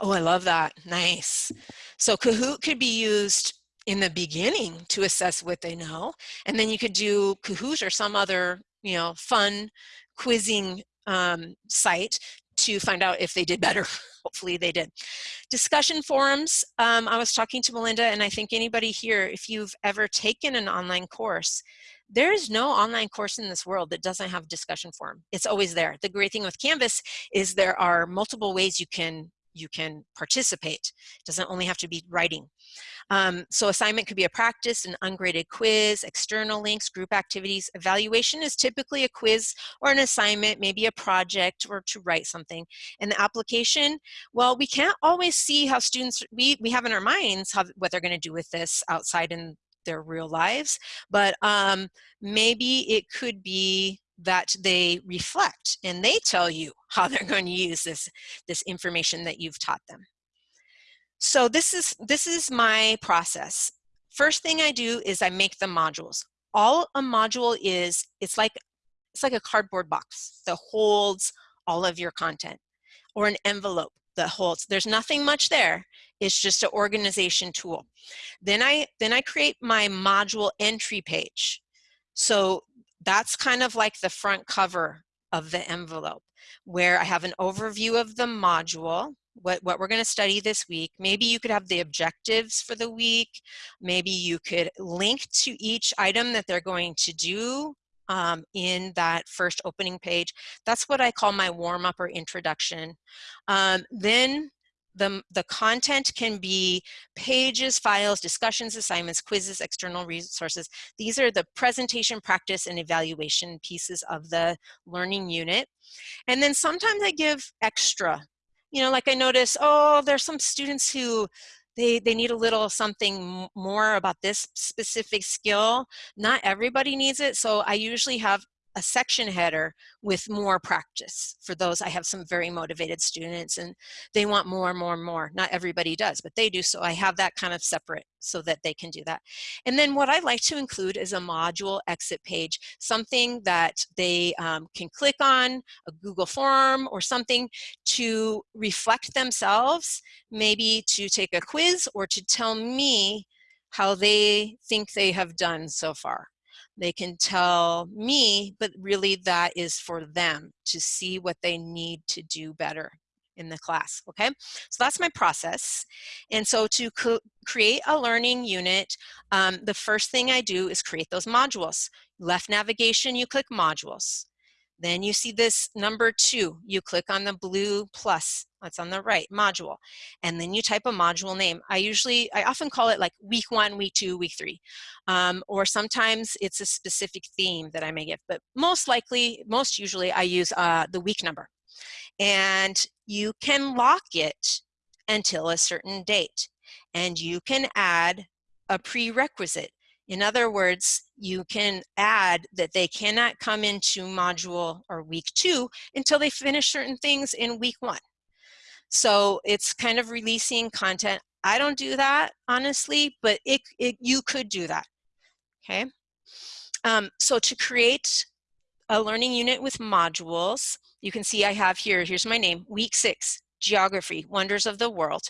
Oh, I love that. Nice. So Kahoot could be used in the beginning to assess what they know. And then you could do Kahoot or some other, you know, fun quizzing um, site to find out if they did better. Hopefully they did. Discussion forums, um, I was talking to Melinda and I think anybody here, if you've ever taken an online course, there is no online course in this world that doesn't have discussion forum. It's always there. The great thing with Canvas is there are multiple ways you can you can participate. It doesn't only have to be writing. Um, so assignment could be a practice, an ungraded quiz, external links, group activities. Evaluation is typically a quiz or an assignment, maybe a project or to write something. And the application, well, we can't always see how students, we, we have in our minds how, what they're gonna do with this outside in their real lives, but um, maybe it could be that they reflect and they tell you how they're going to use this, this information that you've taught them. So this is, this is my process. First thing I do is I make the modules. All a module is, it's like, it's like a cardboard box that holds all of your content or an envelope that holds, there's nothing much there. It's just an organization tool. Then I, then I create my module entry page. So that's kind of like the front cover of the envelope where I have an overview of the module, what, what we're going to study this week. Maybe you could have the objectives for the week. Maybe you could link to each item that they're going to do um, in that first opening page. That's what I call my warm-up or introduction. Um, then the, the content can be pages, files, discussions, assignments, quizzes, external resources. These are the presentation, practice, and evaluation pieces of the learning unit. And then sometimes I give extra. You know, like I notice, oh, there's some students who they, they need a little something more about this specific skill. Not everybody needs it, so I usually have a section header with more practice. For those, I have some very motivated students and they want more, and more, and more. Not everybody does, but they do. So I have that kind of separate so that they can do that. And then what I like to include is a module exit page, something that they um, can click on, a Google form or something to reflect themselves, maybe to take a quiz or to tell me how they think they have done so far. They can tell me, but really that is for them to see what they need to do better in the class, okay? So that's my process. And so to create a learning unit, um, the first thing I do is create those modules. Left navigation, you click modules. Then you see this number two, you click on the blue plus, that's on the right, module. And then you type a module name. I usually, I often call it like week one, week two, week three. Um, or sometimes it's a specific theme that I may give, but most likely, most usually I use uh, the week number. And you can lock it until a certain date. And you can add a prerequisite. In other words, you can add that they cannot come into module or week two until they finish certain things in week one. So it's kind of releasing content. I don't do that, honestly, but it, it you could do that, okay? Um, so to create a learning unit with modules, you can see I have here, here's my name, week six, geography, wonders of the world.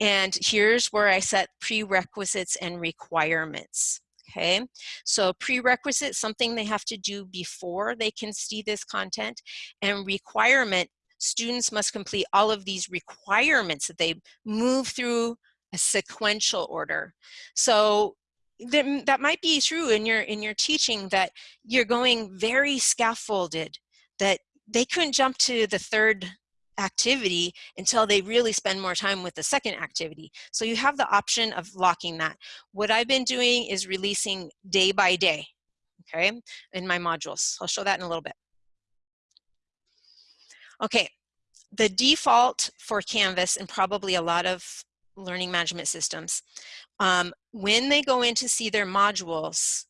And here's where I set prerequisites and requirements okay? So prerequisite, something they have to do before they can see this content, and requirement, students must complete all of these requirements that they move through a sequential order. So that might be true in your in your teaching that you're going very scaffolded that they couldn't jump to the third activity until they really spend more time with the second activity. So you have the option of locking that. What I've been doing is releasing day by day, okay, in my modules. I'll show that in a little bit. Okay, the default for Canvas and probably a lot of learning management systems, um, when they go in to see their modules,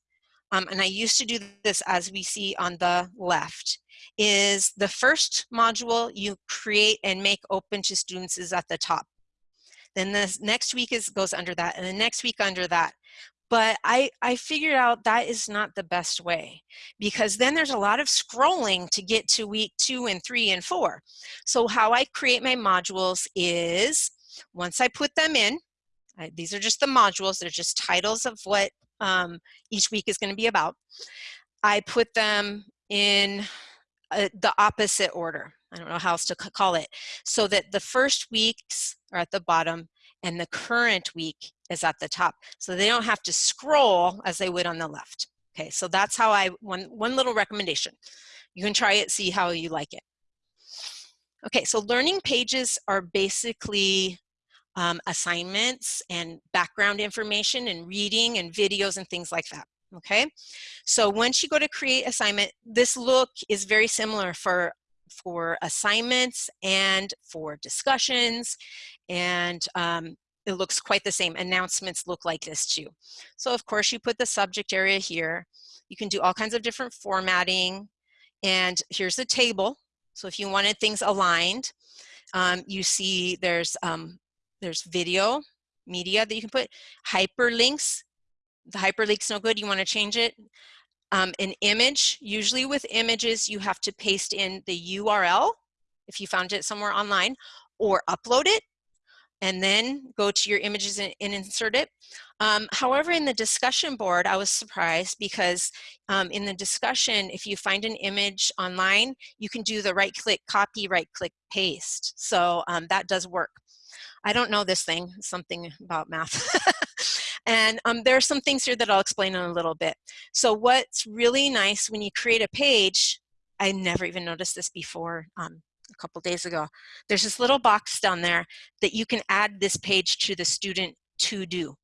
um, and I used to do this as we see on the left, is the first module you create and make open to students is at the top. Then the next week is goes under that and the next week under that. But I, I figured out that is not the best way because then there's a lot of scrolling to get to week two and three and four. So how I create my modules is once I put them in, I, these are just the modules, they're just titles of what um, each week is gonna be about. I put them in uh, the opposite order. I don't know how else to call it. So that the first weeks are at the bottom and the current week is at the top. So they don't have to scroll as they would on the left. Okay, so that's how I, one, one little recommendation. You can try it, see how you like it. Okay, so learning pages are basically um, assignments and background information and reading and videos and things like that okay? So once you go to create assignment, this look is very similar for, for assignments and for discussions and um, it looks quite the same. Announcements look like this too. So of course you put the subject area here. You can do all kinds of different formatting and here's the table. So if you wanted things aligned, um, you see there's, um, there's video, media that you can put, hyperlinks, the hyperlink's no good, you wanna change it. Um, an image, usually with images, you have to paste in the URL if you found it somewhere online or upload it and then go to your images and, and insert it. Um, however, in the discussion board, I was surprised because um, in the discussion, if you find an image online, you can do the right click copy, right click paste. So um, that does work. I don't know this thing, something about math. And um, there are some things here that I'll explain in a little bit. So what's really nice when you create a page, I never even noticed this before um, a couple days ago. There's this little box down there that you can add this page to the student to do.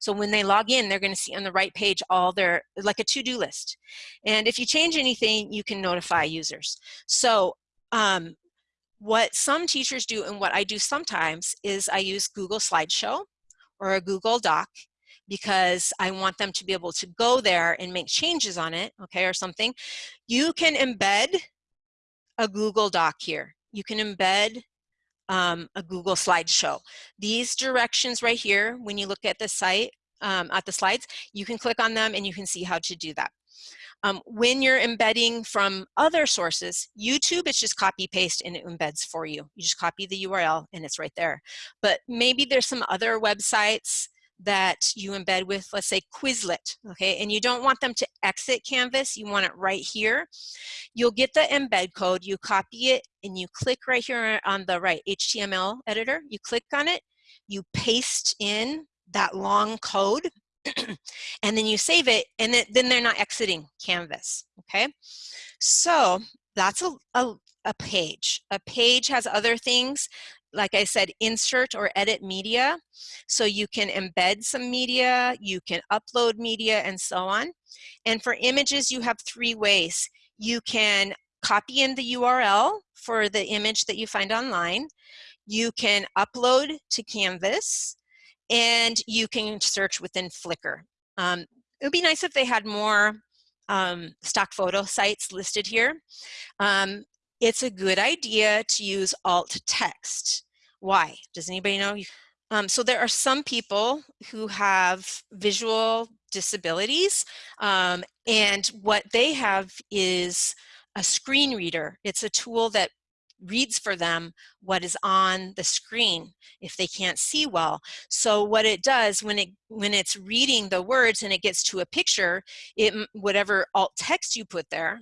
So when they log in, they're going to see on the right page all their, like a to-do list. And if you change anything, you can notify users. So um, what some teachers do and what I do sometimes is I use Google Slideshow or a Google Doc because I want them to be able to go there and make changes on it, okay, or something. You can embed a Google Doc here. You can embed um, a Google slideshow. These directions right here, when you look at the site, um, at the slides, you can click on them and you can see how to do that. Um, when you're embedding from other sources, YouTube, it's just copy paste and it embeds for you. You just copy the URL and it's right there. But maybe there's some other websites that you embed with, let's say Quizlet, okay, and you don't want them to exit Canvas, you want it right here. You'll get the embed code, you copy it, and you click right here on the right HTML editor, you click on it, you paste in that long code, and then you save it, and then they're not exiting Canvas, okay? So that's a, a, a page. A page has other things like I said, insert or edit media. So you can embed some media, you can upload media and so on. And for images, you have three ways. You can copy in the URL for the image that you find online. You can upload to Canvas and you can search within Flickr. Um, it would be nice if they had more um, stock photo sites listed here. Um, it's a good idea to use alt text. Why? Does anybody know? Um, so there are some people who have visual disabilities um, and what they have is a screen reader. It's a tool that reads for them what is on the screen if they can't see well. So what it does when it when it's reading the words and it gets to a picture, it whatever alt text you put there,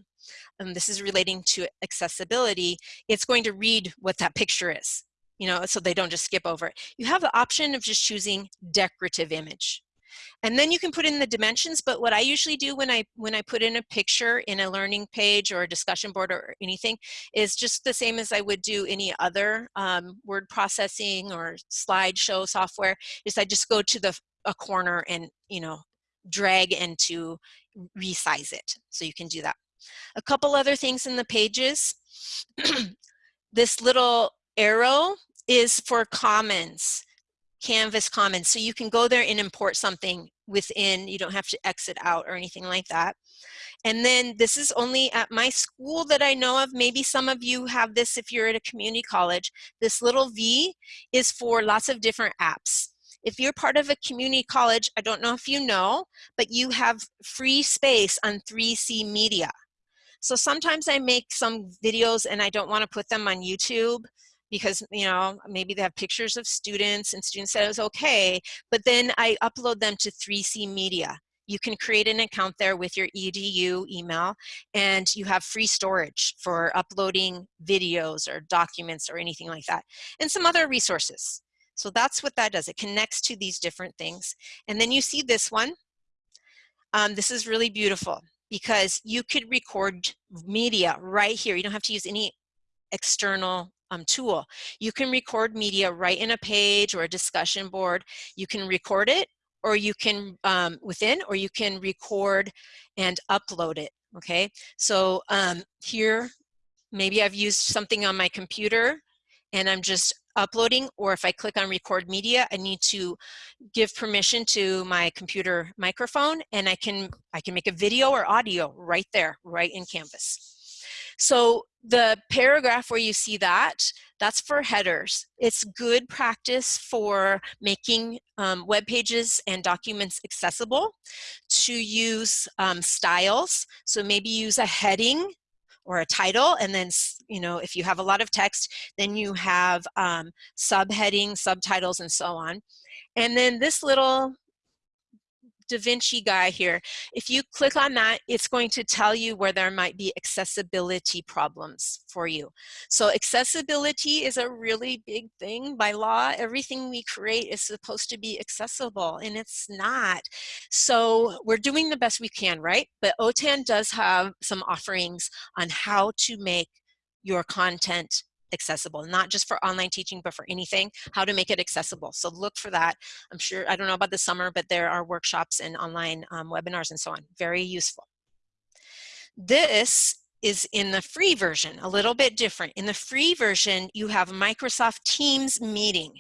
and this is relating to accessibility, it's going to read what that picture is you know, so they don't just skip over it. You have the option of just choosing decorative image. And then you can put in the dimensions, but what I usually do when I when I put in a picture in a learning page or a discussion board or anything is just the same as I would do any other um, word processing or slideshow software, is I just go to the a corner and, you know, drag and to resize it. So you can do that. A couple other things in the pages. this little arrow is for commons, Canvas Commons. So you can go there and import something within, you don't have to exit out or anything like that. And then this is only at my school that I know of. Maybe some of you have this if you're at a community college. This little V is for lots of different apps. If you're part of a community college, I don't know if you know, but you have free space on 3C Media. So sometimes I make some videos and I don't want to put them on YouTube because you know maybe they have pictures of students and students said it was okay but then I upload them to 3C Media. You can create an account there with your edu email and you have free storage for uploading videos or documents or anything like that and some other resources. So that's what that does. It connects to these different things. And then you see this one. Um, this is really beautiful because you could record media right here. You don't have to use any external um, tool. You can record media right in a page or a discussion board. You can record it or you can um, within or you can record and upload it okay so um, here maybe I've used something on my computer and I'm just uploading or if I click on record media I need to give permission to my computer microphone and I can I can make a video or audio right there right in Canvas so the paragraph where you see that, that's for headers. It's good practice for making um, web pages and documents accessible to use um, styles. So maybe use a heading or a title and then you know if you have a lot of text then you have um, subheading subtitles and so on and then this little DaVinci guy here. If you click on that, it's going to tell you where there might be accessibility problems for you. So accessibility is a really big thing by law. Everything we create is supposed to be accessible and it's not. So we're doing the best we can, right? But OTAN does have some offerings on how to make your content accessible, not just for online teaching, but for anything, how to make it accessible. So look for that. I'm sure, I don't know about the summer, but there are workshops and online um, webinars and so on. Very useful. This is in the free version, a little bit different. In the free version, you have Microsoft Teams meeting.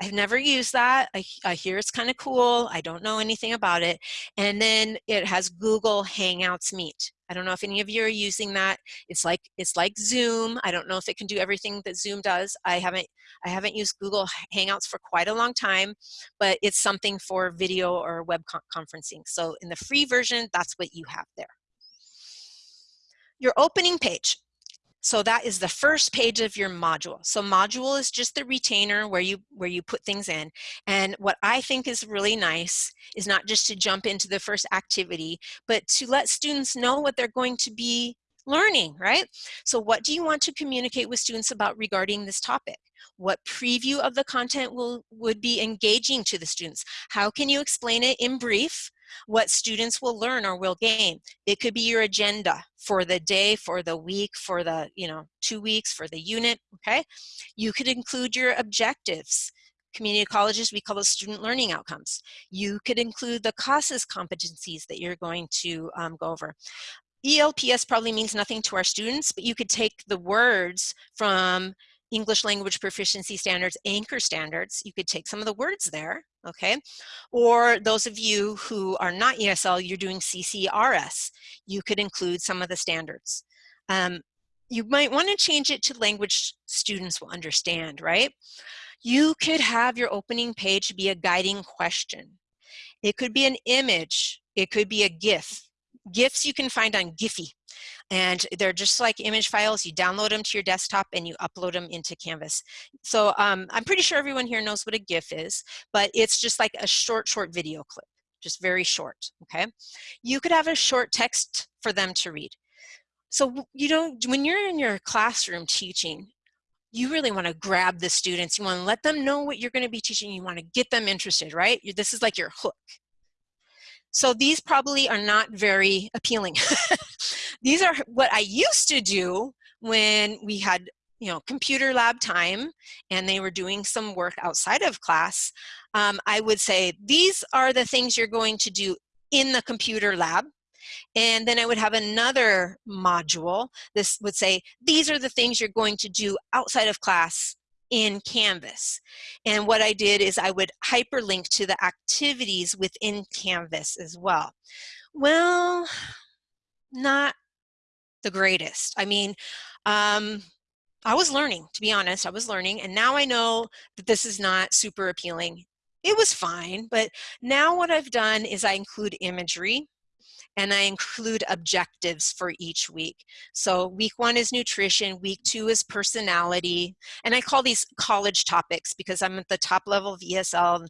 I've never used that. I, I hear it's kind of cool. I don't know anything about it. And then it has Google Hangouts Meet. I don't know if any of you are using that. It's like it's like Zoom. I don't know if it can do everything that Zoom does. I haven't I haven't used Google Hangouts for quite a long time, but it's something for video or web con conferencing. So in the free version, that's what you have there. Your opening page. So that is the first page of your module. So module is just the retainer where you where you put things in. And what I think is really nice is not just to jump into the first activity, but to let students know what they're going to be learning, right? So what do you want to communicate with students about regarding this topic? What preview of the content will would be engaging to the students? How can you explain it in brief? What students will learn or will gain. It could be your agenda for the day, for the week, for the, you know, two weeks, for the unit, okay? You could include your objectives. Community colleges, we call those student learning outcomes. You could include the CASAS competencies that you're going to um, go over. ELPS probably means nothing to our students, but you could take the words from English language proficiency standards, anchor standards, you could take some of the words there, okay? Or those of you who are not ESL, you're doing CCRS, you could include some of the standards. Um, you might want to change it to language students will understand, right? You could have your opening page be a guiding question. It could be an image. It could be a GIF. GIFs you can find on Giphy. And they're just like image files. You download them to your desktop and you upload them into Canvas. So um, I'm pretty sure everyone here knows what a GIF is, but it's just like a short, short video clip, just very short, okay? You could have a short text for them to read. So, you know, when you're in your classroom teaching, you really want to grab the students. You want to let them know what you're going to be teaching. You want to get them interested, right? This is like your hook. So these probably are not very appealing. these are what I used to do when we had you know, computer lab time and they were doing some work outside of class, um, I would say, these are the things you're going to do in the computer lab. And then I would have another module. This would say, these are the things you're going to do outside of class in Canvas. And what I did is I would hyperlink to the activities within Canvas as well. Well, not the greatest. I mean, um, I was learning, to be honest, I was learning, and now I know that this is not super appealing. It was fine, but now what I've done is I include imagery and I include objectives for each week. So week one is nutrition, week two is personality, and I call these college topics because I'm at the top level of ESL.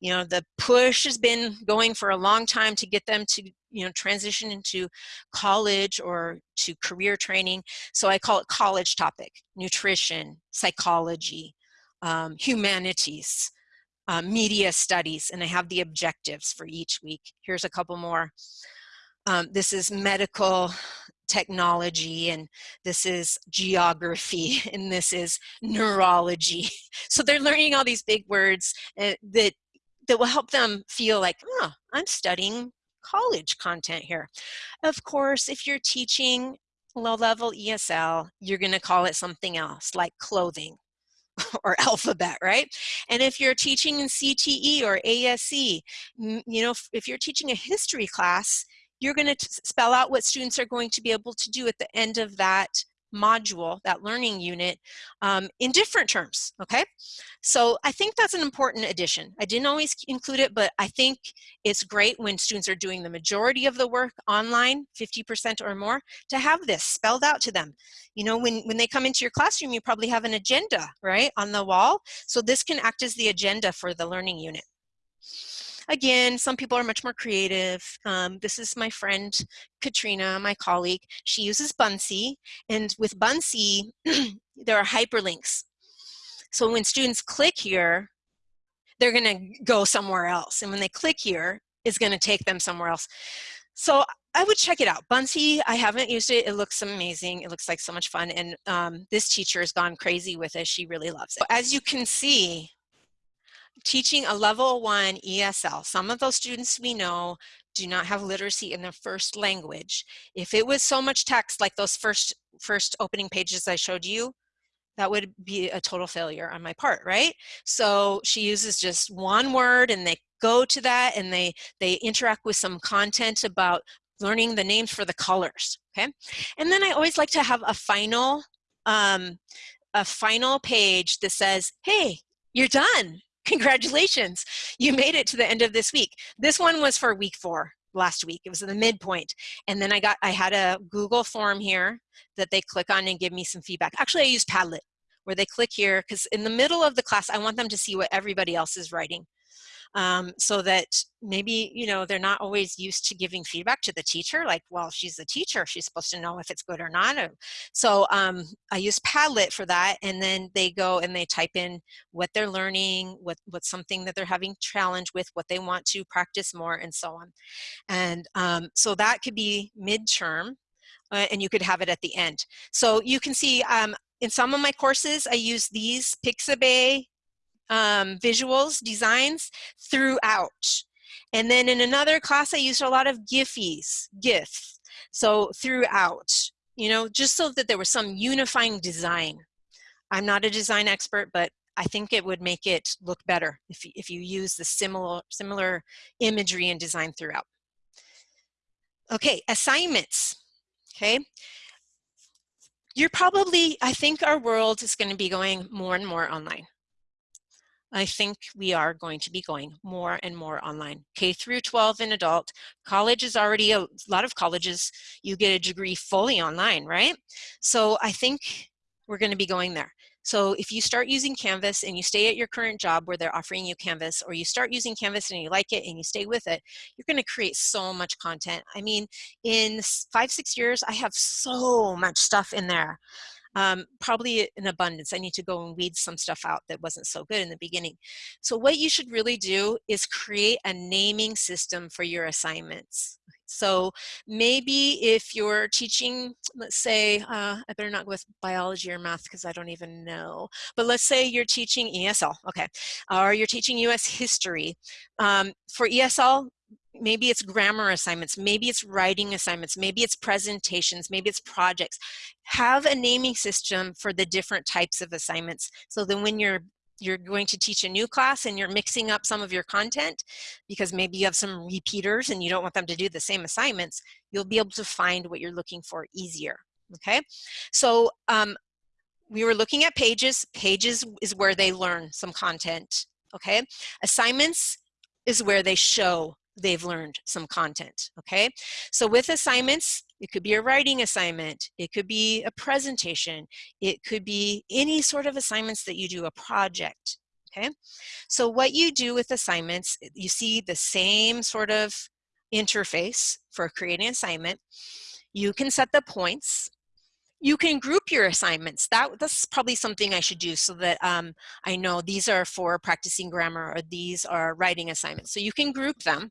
You know, the push has been going for a long time to get them to, you know, transition into college or to career training. So I call it college topic, nutrition, psychology, um, humanities, uh, media studies, and I have the objectives for each week. Here's a couple more. Um, this is medical technology and this is geography and this is neurology. So they're learning all these big words uh, that, that will help them feel like, oh, I'm studying college content here. Of course, if you're teaching low-level ESL, you're going to call it something else like clothing or alphabet, right? And if you're teaching in CTE or ASE, you know, if you're teaching a history class, you're going to spell out what students are going to be able to do at the end of that module, that learning unit, um, in different terms, okay? So I think that's an important addition. I didn't always include it, but I think it's great when students are doing the majority of the work online, 50% or more, to have this spelled out to them. You know, when, when they come into your classroom, you probably have an agenda, right, on the wall. So this can act as the agenda for the learning unit. Again, some people are much more creative. Um, this is my friend Katrina, my colleague. She uses Buncee, and with Buncee, there are hyperlinks. So when students click here, they're gonna go somewhere else. And when they click here, it's gonna take them somewhere else. So I would check it out. Buncee, I haven't used it. It looks amazing. It looks like so much fun. And um, this teacher has gone crazy with it. She really loves it. As you can see, teaching a level one ESL, some of those students we know do not have literacy in their first language. If it was so much text like those first, first opening pages I showed you, that would be a total failure on my part, right? So she uses just one word and they go to that and they, they interact with some content about learning the names for the colors, okay? And then I always like to have a final, um, a final page that says, hey, you're done. Congratulations, you made it to the end of this week. This one was for week four last week. It was in the midpoint. And then I got, I had a Google form here that they click on and give me some feedback. Actually, I use Padlet where they click here because in the middle of the class, I want them to see what everybody else is writing um, so that maybe, you know, they're not always used to giving feedback to the teacher, like, well, she's the teacher, she's supposed to know if it's good or not. So um, I use Padlet for that, and then they go and they type in what they're learning, what, what's something that they're having challenge with, what they want to practice more, and so on. And um, so that could be midterm, uh, and you could have it at the end. So you can see um, in some of my courses, I use these Pixabay um, visuals, designs throughout. And then in another class, I used a lot of Giphies, GIF. So throughout, you know, just so that there was some unifying design. I'm not a design expert, but I think it would make it look better if, if you use the similar, similar imagery and design throughout. Okay, assignments, okay? You're probably, I think our world is gonna be going more and more online. I think we are going to be going more and more online. K through 12 and adult. College is already, a lot of colleges, you get a degree fully online, right? So I think we're gonna be going there. So if you start using Canvas and you stay at your current job where they're offering you Canvas, or you start using Canvas and you like it and you stay with it, you're gonna create so much content. I mean, in five, six years, I have so much stuff in there um, probably in abundance. I need to go and weed some stuff out that wasn't so good in the beginning. So what you should really do is create a naming system for your assignments. So maybe if you're teaching, let's say, uh, I better not go with biology or math because I don't even know, but let's say you're teaching ESL, okay, or you're teaching US history. Um, for ESL, maybe it's grammar assignments, maybe it's writing assignments, maybe it's presentations, maybe it's projects. Have a naming system for the different types of assignments. So then when you're you're going to teach a new class and you're mixing up some of your content because maybe you have some repeaters and you don't want them to do the same assignments, you'll be able to find what you're looking for easier, okay? So um, we were looking at pages. Pages is where they learn some content, okay? Assignments is where they show they've learned some content, okay? So with assignments, it could be a writing assignment, it could be a presentation, it could be any sort of assignments that you do, a project, okay? So what you do with assignments, you see the same sort of interface for creating assignment. You can set the points, you can group your assignments. That, that's probably something I should do so that um, I know these are for practicing grammar or these are writing assignments. So you can group them.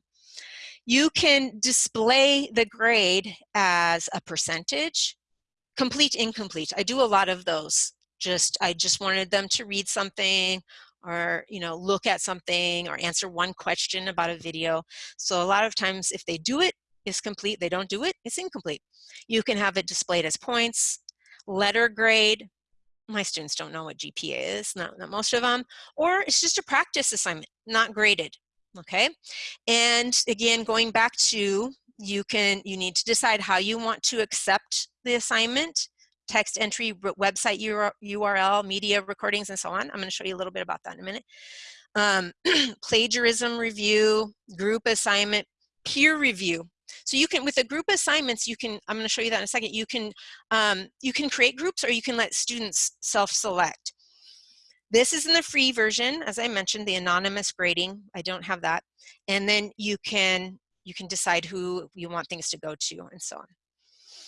You can display the grade as a percentage, complete, incomplete. I do a lot of those. Just, I just wanted them to read something or, you know, look at something or answer one question about a video. So a lot of times if they do it, it's complete. They don't do it, it's incomplete. You can have it displayed as points, letter grade. My students don't know what GPA is, not, not most of them. Or it's just a practice assignment, not graded okay? And again, going back to, you can, you need to decide how you want to accept the assignment, text entry, website URL, media recordings, and so on. I'm gonna show you a little bit about that in a minute. Um, plagiarism review, group assignment, peer review. So you can, with the group assignments, you can, I'm gonna show you that in a second, you can, um, you can create groups or you can let students self-select. This is in the free version, as I mentioned, the anonymous grading. I don't have that. And then you can, you can decide who you want things to go to and so on.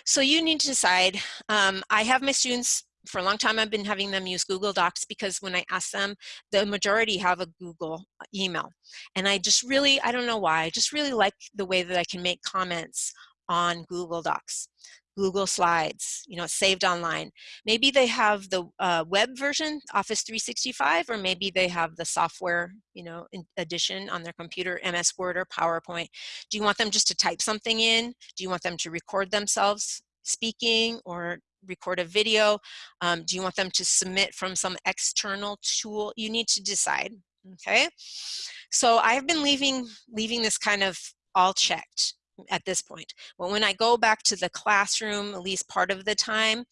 So you need to decide, um, I have my students for a long time I've been having them use Google Docs because when I ask them, the majority have a Google uh, email. And I just really, I don't know why, I just really like the way that I can make comments on Google Docs. Google Slides, you know, saved online. Maybe they have the uh, web version, Office 365, or maybe they have the software, you know, edition on their computer, MS Word or PowerPoint. Do you want them just to type something in? Do you want them to record themselves speaking or record a video? Um, do you want them to submit from some external tool? You need to decide, okay? So I've been leaving, leaving this kind of all checked at this point. But when I go back to the classroom, at least part of the time,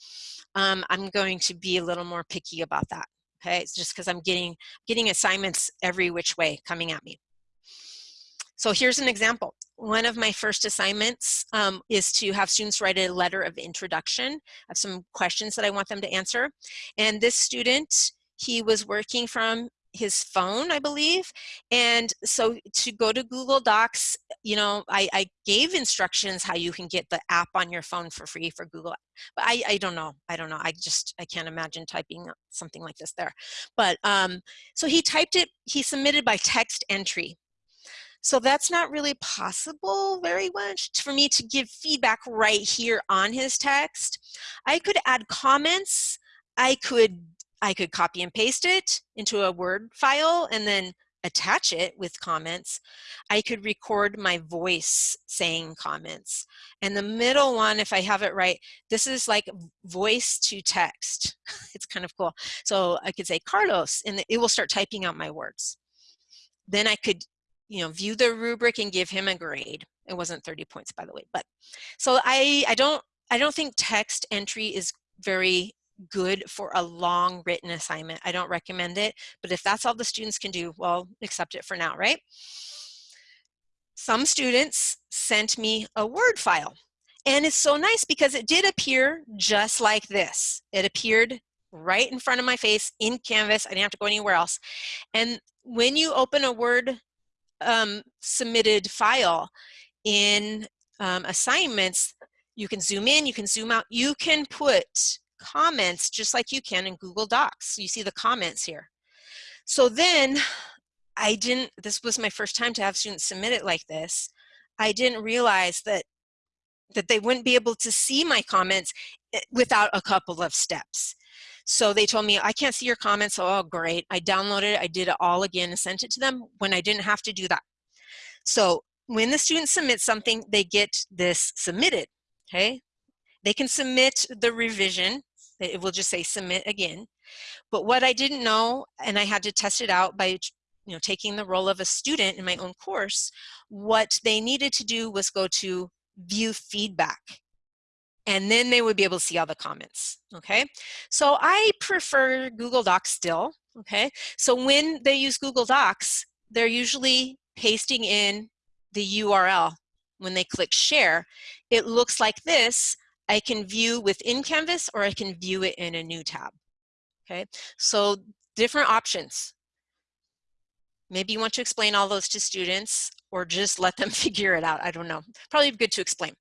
um, I'm going to be a little more picky about that. Okay, it's just because I'm getting getting assignments every which way coming at me. So here's an example. One of my first assignments um, is to have students write a letter of introduction. of some questions that I want them to answer. And this student, he was working from his phone, I believe. And so to go to Google Docs, you know, I, I, gave instructions how you can get the app on your phone for free for Google. But I, I don't know. I don't know. I just, I can't imagine typing something like this there. But um, so he typed it, he submitted by text entry. So that's not really possible very much for me to give feedback right here on his text. I could add comments. I could I could copy and paste it into a Word file and then attach it with comments. I could record my voice saying comments. And the middle one, if I have it right, this is like voice to text. it's kind of cool. So I could say Carlos, and it will start typing out my words. Then I could you know, view the rubric and give him a grade. It wasn't 30 points, by the way, but so I, I don't, I don't think text entry is very good for a long written assignment. I don't recommend it, but if that's all the students can do, well, accept it for now, right? Some students sent me a Word file and it's so nice because it did appear just like this. It appeared right in front of my face in Canvas. I didn't have to go anywhere else. And when you open a Word um, submitted file in um, assignments, you can zoom in, you can zoom out, you can put comments just like you can in Google Docs. You see the comments here. So then I didn't, this was my first time to have students submit it like this. I didn't realize that that they wouldn't be able to see my comments eh, without a couple of steps. So they told me, I can't see your comments. Oh, great. I downloaded it. I did it all again and sent it to them when I didn't have to do that. So when the student submits something, they get this submitted, okay? They can submit the revision. It will just say submit again. But what I didn't know, and I had to test it out by you know, taking the role of a student in my own course, what they needed to do was go to view feedback and then they would be able to see all the comments, okay? So I prefer Google Docs still, okay? So when they use Google Docs, they're usually pasting in the URL. When they click share, it looks like this. I can view within Canvas or I can view it in a new tab, okay? So different options. Maybe you want to explain all those to students or just let them figure it out. I don't know. Probably good to explain.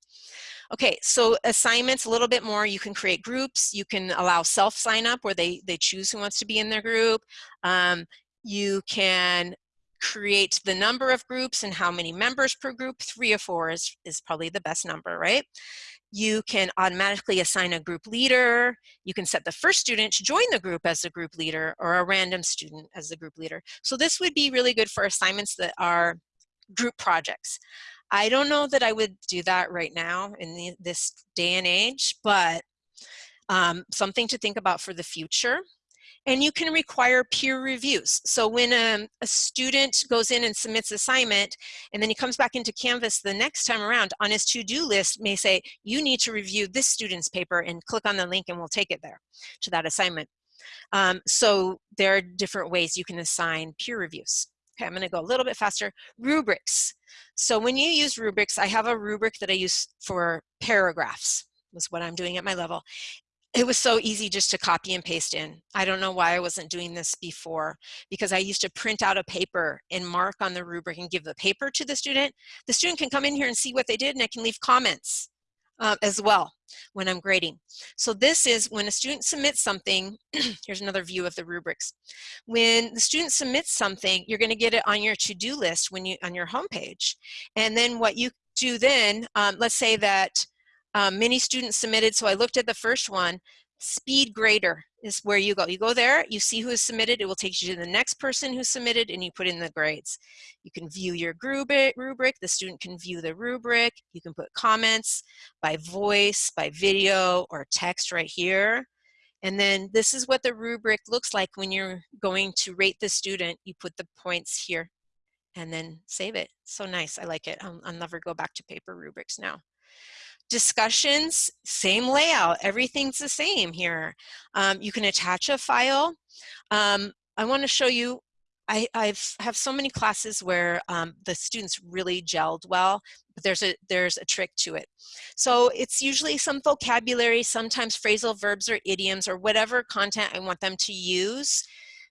Okay, so assignments a little bit more. You can create groups. You can allow self sign up where they, they choose who wants to be in their group. Um, you can create the number of groups and how many members per group. Three or four is, is probably the best number, right? You can automatically assign a group leader. You can set the first student to join the group as a group leader or a random student as the group leader. So this would be really good for assignments that are group projects. I don't know that I would do that right now in the, this day and age, but um, something to think about for the future. And you can require peer reviews. So when a, um, a student goes in and submits assignment, and then he comes back into Canvas the next time around, on his to-do list may say, you need to review this student's paper and click on the link and we'll take it there to that assignment. Um, so there are different ways you can assign peer reviews. Okay, I'm gonna go a little bit faster. Rubrics. So when you use rubrics, I have a rubric that I use for paragraphs, was what I'm doing at my level. It was so easy just to copy and paste in. I don't know why I wasn't doing this before because I used to print out a paper and mark on the rubric and give the paper to the student. The student can come in here and see what they did and I can leave comments uh, as well when I'm grading. So this is when a student submits something, here's another view of the rubrics. When the student submits something, you're gonna get it on your to-do list when you on your homepage. And then what you do then, um, let's say that um, many students submitted, so I looked at the first one, speed grader is where you go. You go there, you see who has submitted, it will take you to the next person who submitted and you put in the grades. You can view your rubric, the student can view the rubric, you can put comments by voice, by video, or text right here. And then this is what the rubric looks like when you're going to rate the student. You put the points here and then save it. So nice, I like it. I'll, I'll never go back to paper rubrics now discussions, same layout, everything's the same here. Um, you can attach a file. Um, I want to show you, I I've, have so many classes where um, the students really gelled well, but there's a, there's a trick to it. So it's usually some vocabulary, sometimes phrasal verbs or idioms or whatever content I want them to use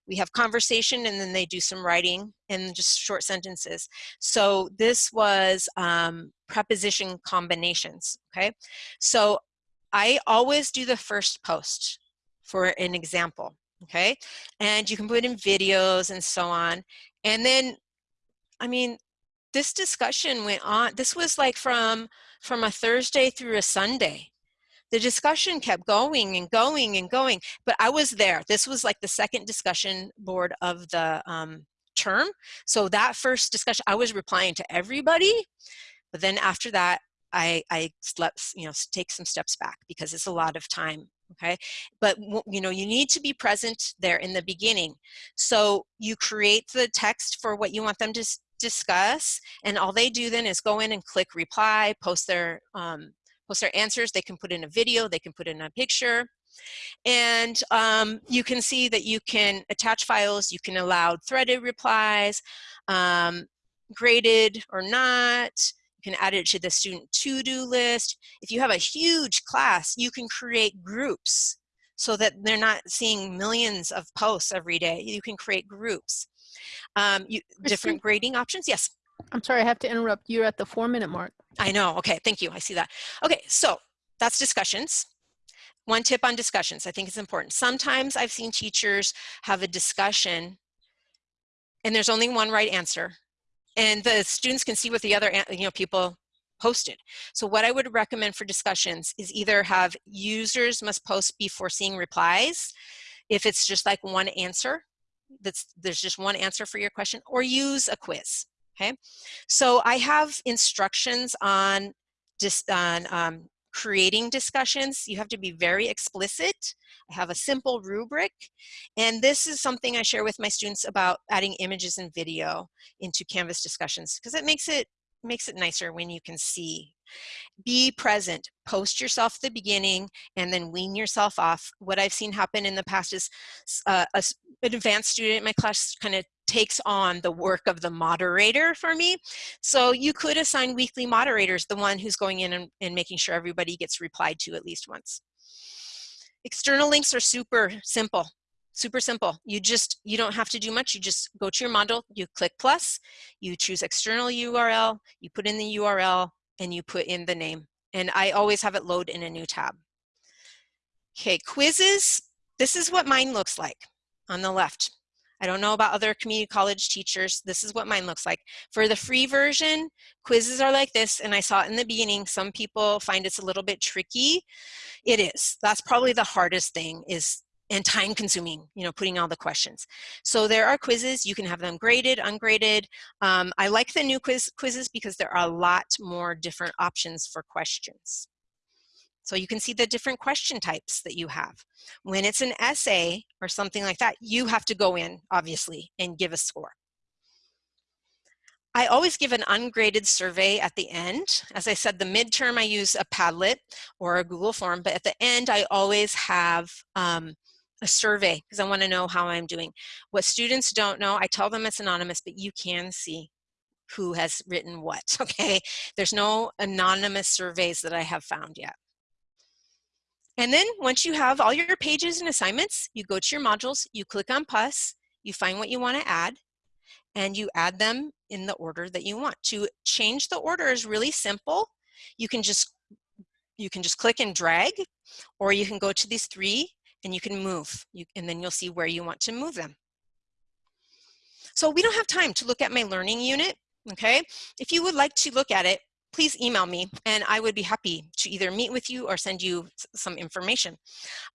we have conversation and then they do some writing and just short sentences. So this was um, preposition combinations, okay? So I always do the first post for an example, okay? And you can put in videos and so on. And then, I mean, this discussion went on, this was like from, from a Thursday through a Sunday the discussion kept going and going and going, but I was there. This was like the second discussion board of the um, term. So that first discussion, I was replying to everybody, but then after that, I, I slept, you know, take some steps back because it's a lot of time okay but you know you need to be present there in the beginning so you create the text for what you want them to discuss and all they do then is go in and click reply post their um, post their answers. They can put in a video, they can put in a picture. And um, you can see that you can attach files, you can allow threaded replies, um, graded or not, you can add it to the student to-do list. If you have a huge class, you can create groups so that they're not seeing millions of posts every day. You can create groups. Um, you, different grading options, yes. I'm sorry, I have to interrupt. You're at the four minute mark. I know, okay, thank you, I see that. Okay, so that's discussions. One tip on discussions, I think it's important. Sometimes I've seen teachers have a discussion and there's only one right answer and the students can see what the other you know people posted. So what I would recommend for discussions is either have users must post before seeing replies if it's just like one answer that's there's just one answer for your question or use a quiz okay? So I have instructions on, just on um, creating discussions. You have to be very explicit. I have a simple rubric. And this is something I share with my students about adding images and video into Canvas discussions because it makes it makes it nicer when you can see be present post yourself at the beginning and then wean yourself off what i've seen happen in the past is uh, a, an advanced student in my class kind of takes on the work of the moderator for me. So you could assign weekly moderators, the one who's going in and, and making sure everybody gets replied to at least once. External links are super simple super simple. You just, you don't have to do much. You just go to your module, you click plus, you choose external URL, you put in the URL, and you put in the name. And I always have it load in a new tab. Okay, quizzes. This is what mine looks like on the left. I don't know about other community college teachers. This is what mine looks like. For the free version, quizzes are like this, and I saw it in the beginning. Some people find it's a little bit tricky. It is. That's probably the hardest thing is and time consuming, you know, putting all the questions. So there are quizzes, you can have them graded, ungraded. Um, I like the new quiz quizzes because there are a lot more different options for questions. So you can see the different question types that you have. When it's an essay or something like that, you have to go in, obviously, and give a score. I always give an ungraded survey at the end. As I said, the midterm I use a Padlet or a Google form, but at the end I always have um, a survey because I want to know how I'm doing. What students don't know, I tell them it's anonymous, but you can see who has written what, okay? There's no anonymous surveys that I have found yet. And then once you have all your pages and assignments, you go to your modules, you click on PUS, you find what you want to add, and you add them in the order that you want. To change the order is really simple. You can just you can just click and drag, or you can go to these three and you can move, you, and then you'll see where you want to move them. So we don't have time to look at my learning unit, okay? If you would like to look at it, please email me and I would be happy to either meet with you or send you some information.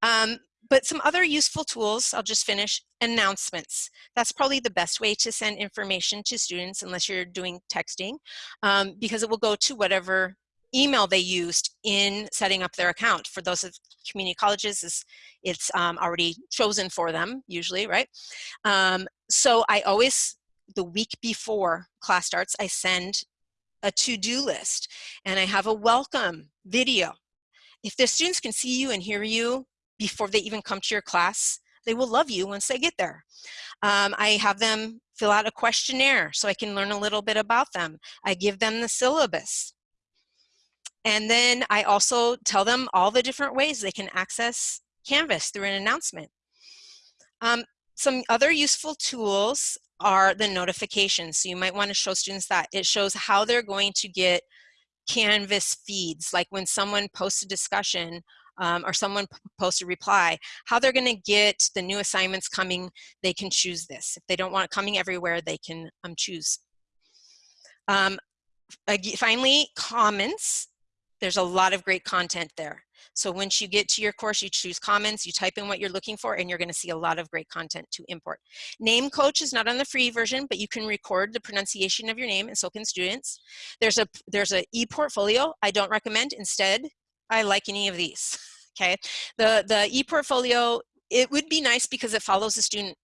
Um, but some other useful tools, I'll just finish, announcements. That's probably the best way to send information to students unless you're doing texting um, because it will go to whatever email they used in setting up their account. For those of community colleges, it's, it's um, already chosen for them usually, right? Um, so I always, the week before class starts, I send a to-do list and I have a welcome video. If the students can see you and hear you before they even come to your class, they will love you once they get there. Um, I have them fill out a questionnaire so I can learn a little bit about them. I give them the syllabus. And then I also tell them all the different ways they can access Canvas through an announcement. Um, some other useful tools are the notifications. So you might want to show students that. It shows how they're going to get Canvas feeds, like when someone posts a discussion um, or someone posts a reply, how they're going to get the new assignments coming, they can choose this. If they don't want it coming everywhere, they can um, choose. Um, finally, Commons. There's a lot of great content there. So once you get to your course, you choose Commons, you type in what you're looking for, and you're gonna see a lot of great content to import. Name Coach is not on the free version, but you can record the pronunciation of your name, and so can students. There's a there's a e-portfolio. I don't recommend. Instead, I like any of these. Okay, the the e-portfolio it would be nice because it follows the student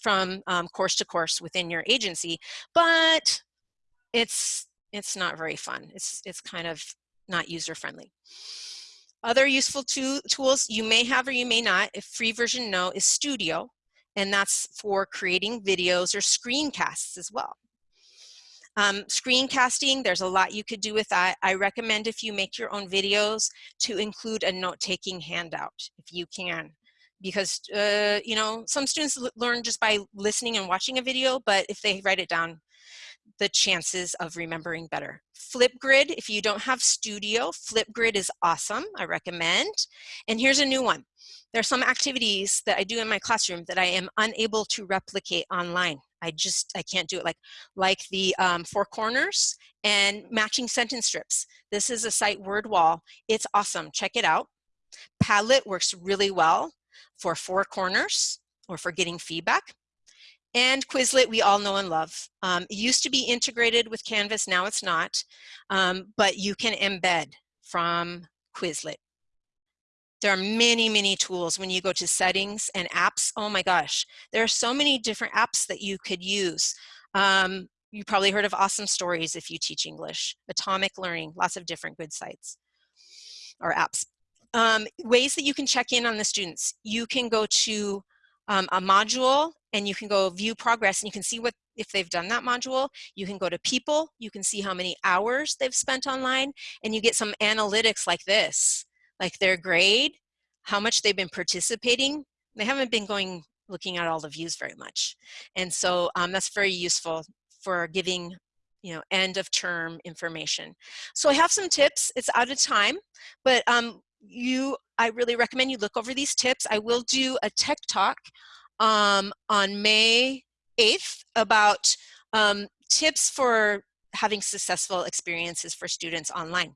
from um, course to course within your agency, but it's it's not very fun. It's it's kind of not user friendly. Other useful tools you may have or you may not, if free version no, is Studio, and that's for creating videos or screencasts as well. Um, screencasting, there's a lot you could do with that. I recommend if you make your own videos to include a note-taking handout, if you can. Because, uh, you know, some students learn just by listening and watching a video, but if they write it down, the chances of remembering better. Flipgrid, if you don't have Studio, Flipgrid is awesome, I recommend. And here's a new one. There are some activities that I do in my classroom that I am unable to replicate online. I just, I can't do it like, like the um, four corners and matching sentence strips. This is a site Wordwall. It's awesome, check it out. Padlet works really well for four corners or for getting feedback. And Quizlet, we all know and love. Um, it used to be integrated with Canvas, now it's not, um, but you can embed from Quizlet. There are many, many tools when you go to settings and apps. Oh my gosh, there are so many different apps that you could use. Um, you probably heard of Awesome Stories if you teach English, Atomic Learning, lots of different good sites or apps. Um, ways that you can check in on the students. You can go to um, a module and you can go view progress and you can see what if they've done that module. You can go to people, you can see how many hours they've spent online and you get some analytics like this, like their grade, how much they've been participating. They haven't been going looking at all the views very much. And so um, that's very useful for giving you know, end of term information. So I have some tips, it's out of time, but um, you, I really recommend you look over these tips. I will do a tech talk um, on May 8th about um, tips for having successful experiences for students online.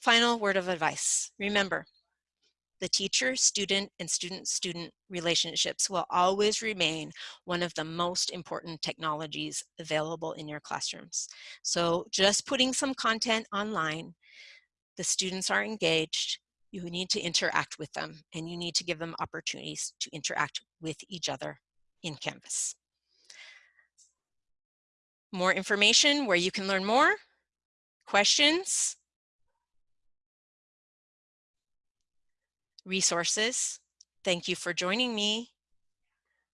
Final word of advice. Remember, the teacher, student, and student-student relationships will always remain one of the most important technologies available in your classrooms. So just putting some content online, the students are engaged, you need to interact with them and you need to give them opportunities to interact with each other in Canvas. More information where you can learn more, questions, resources. Thank you for joining me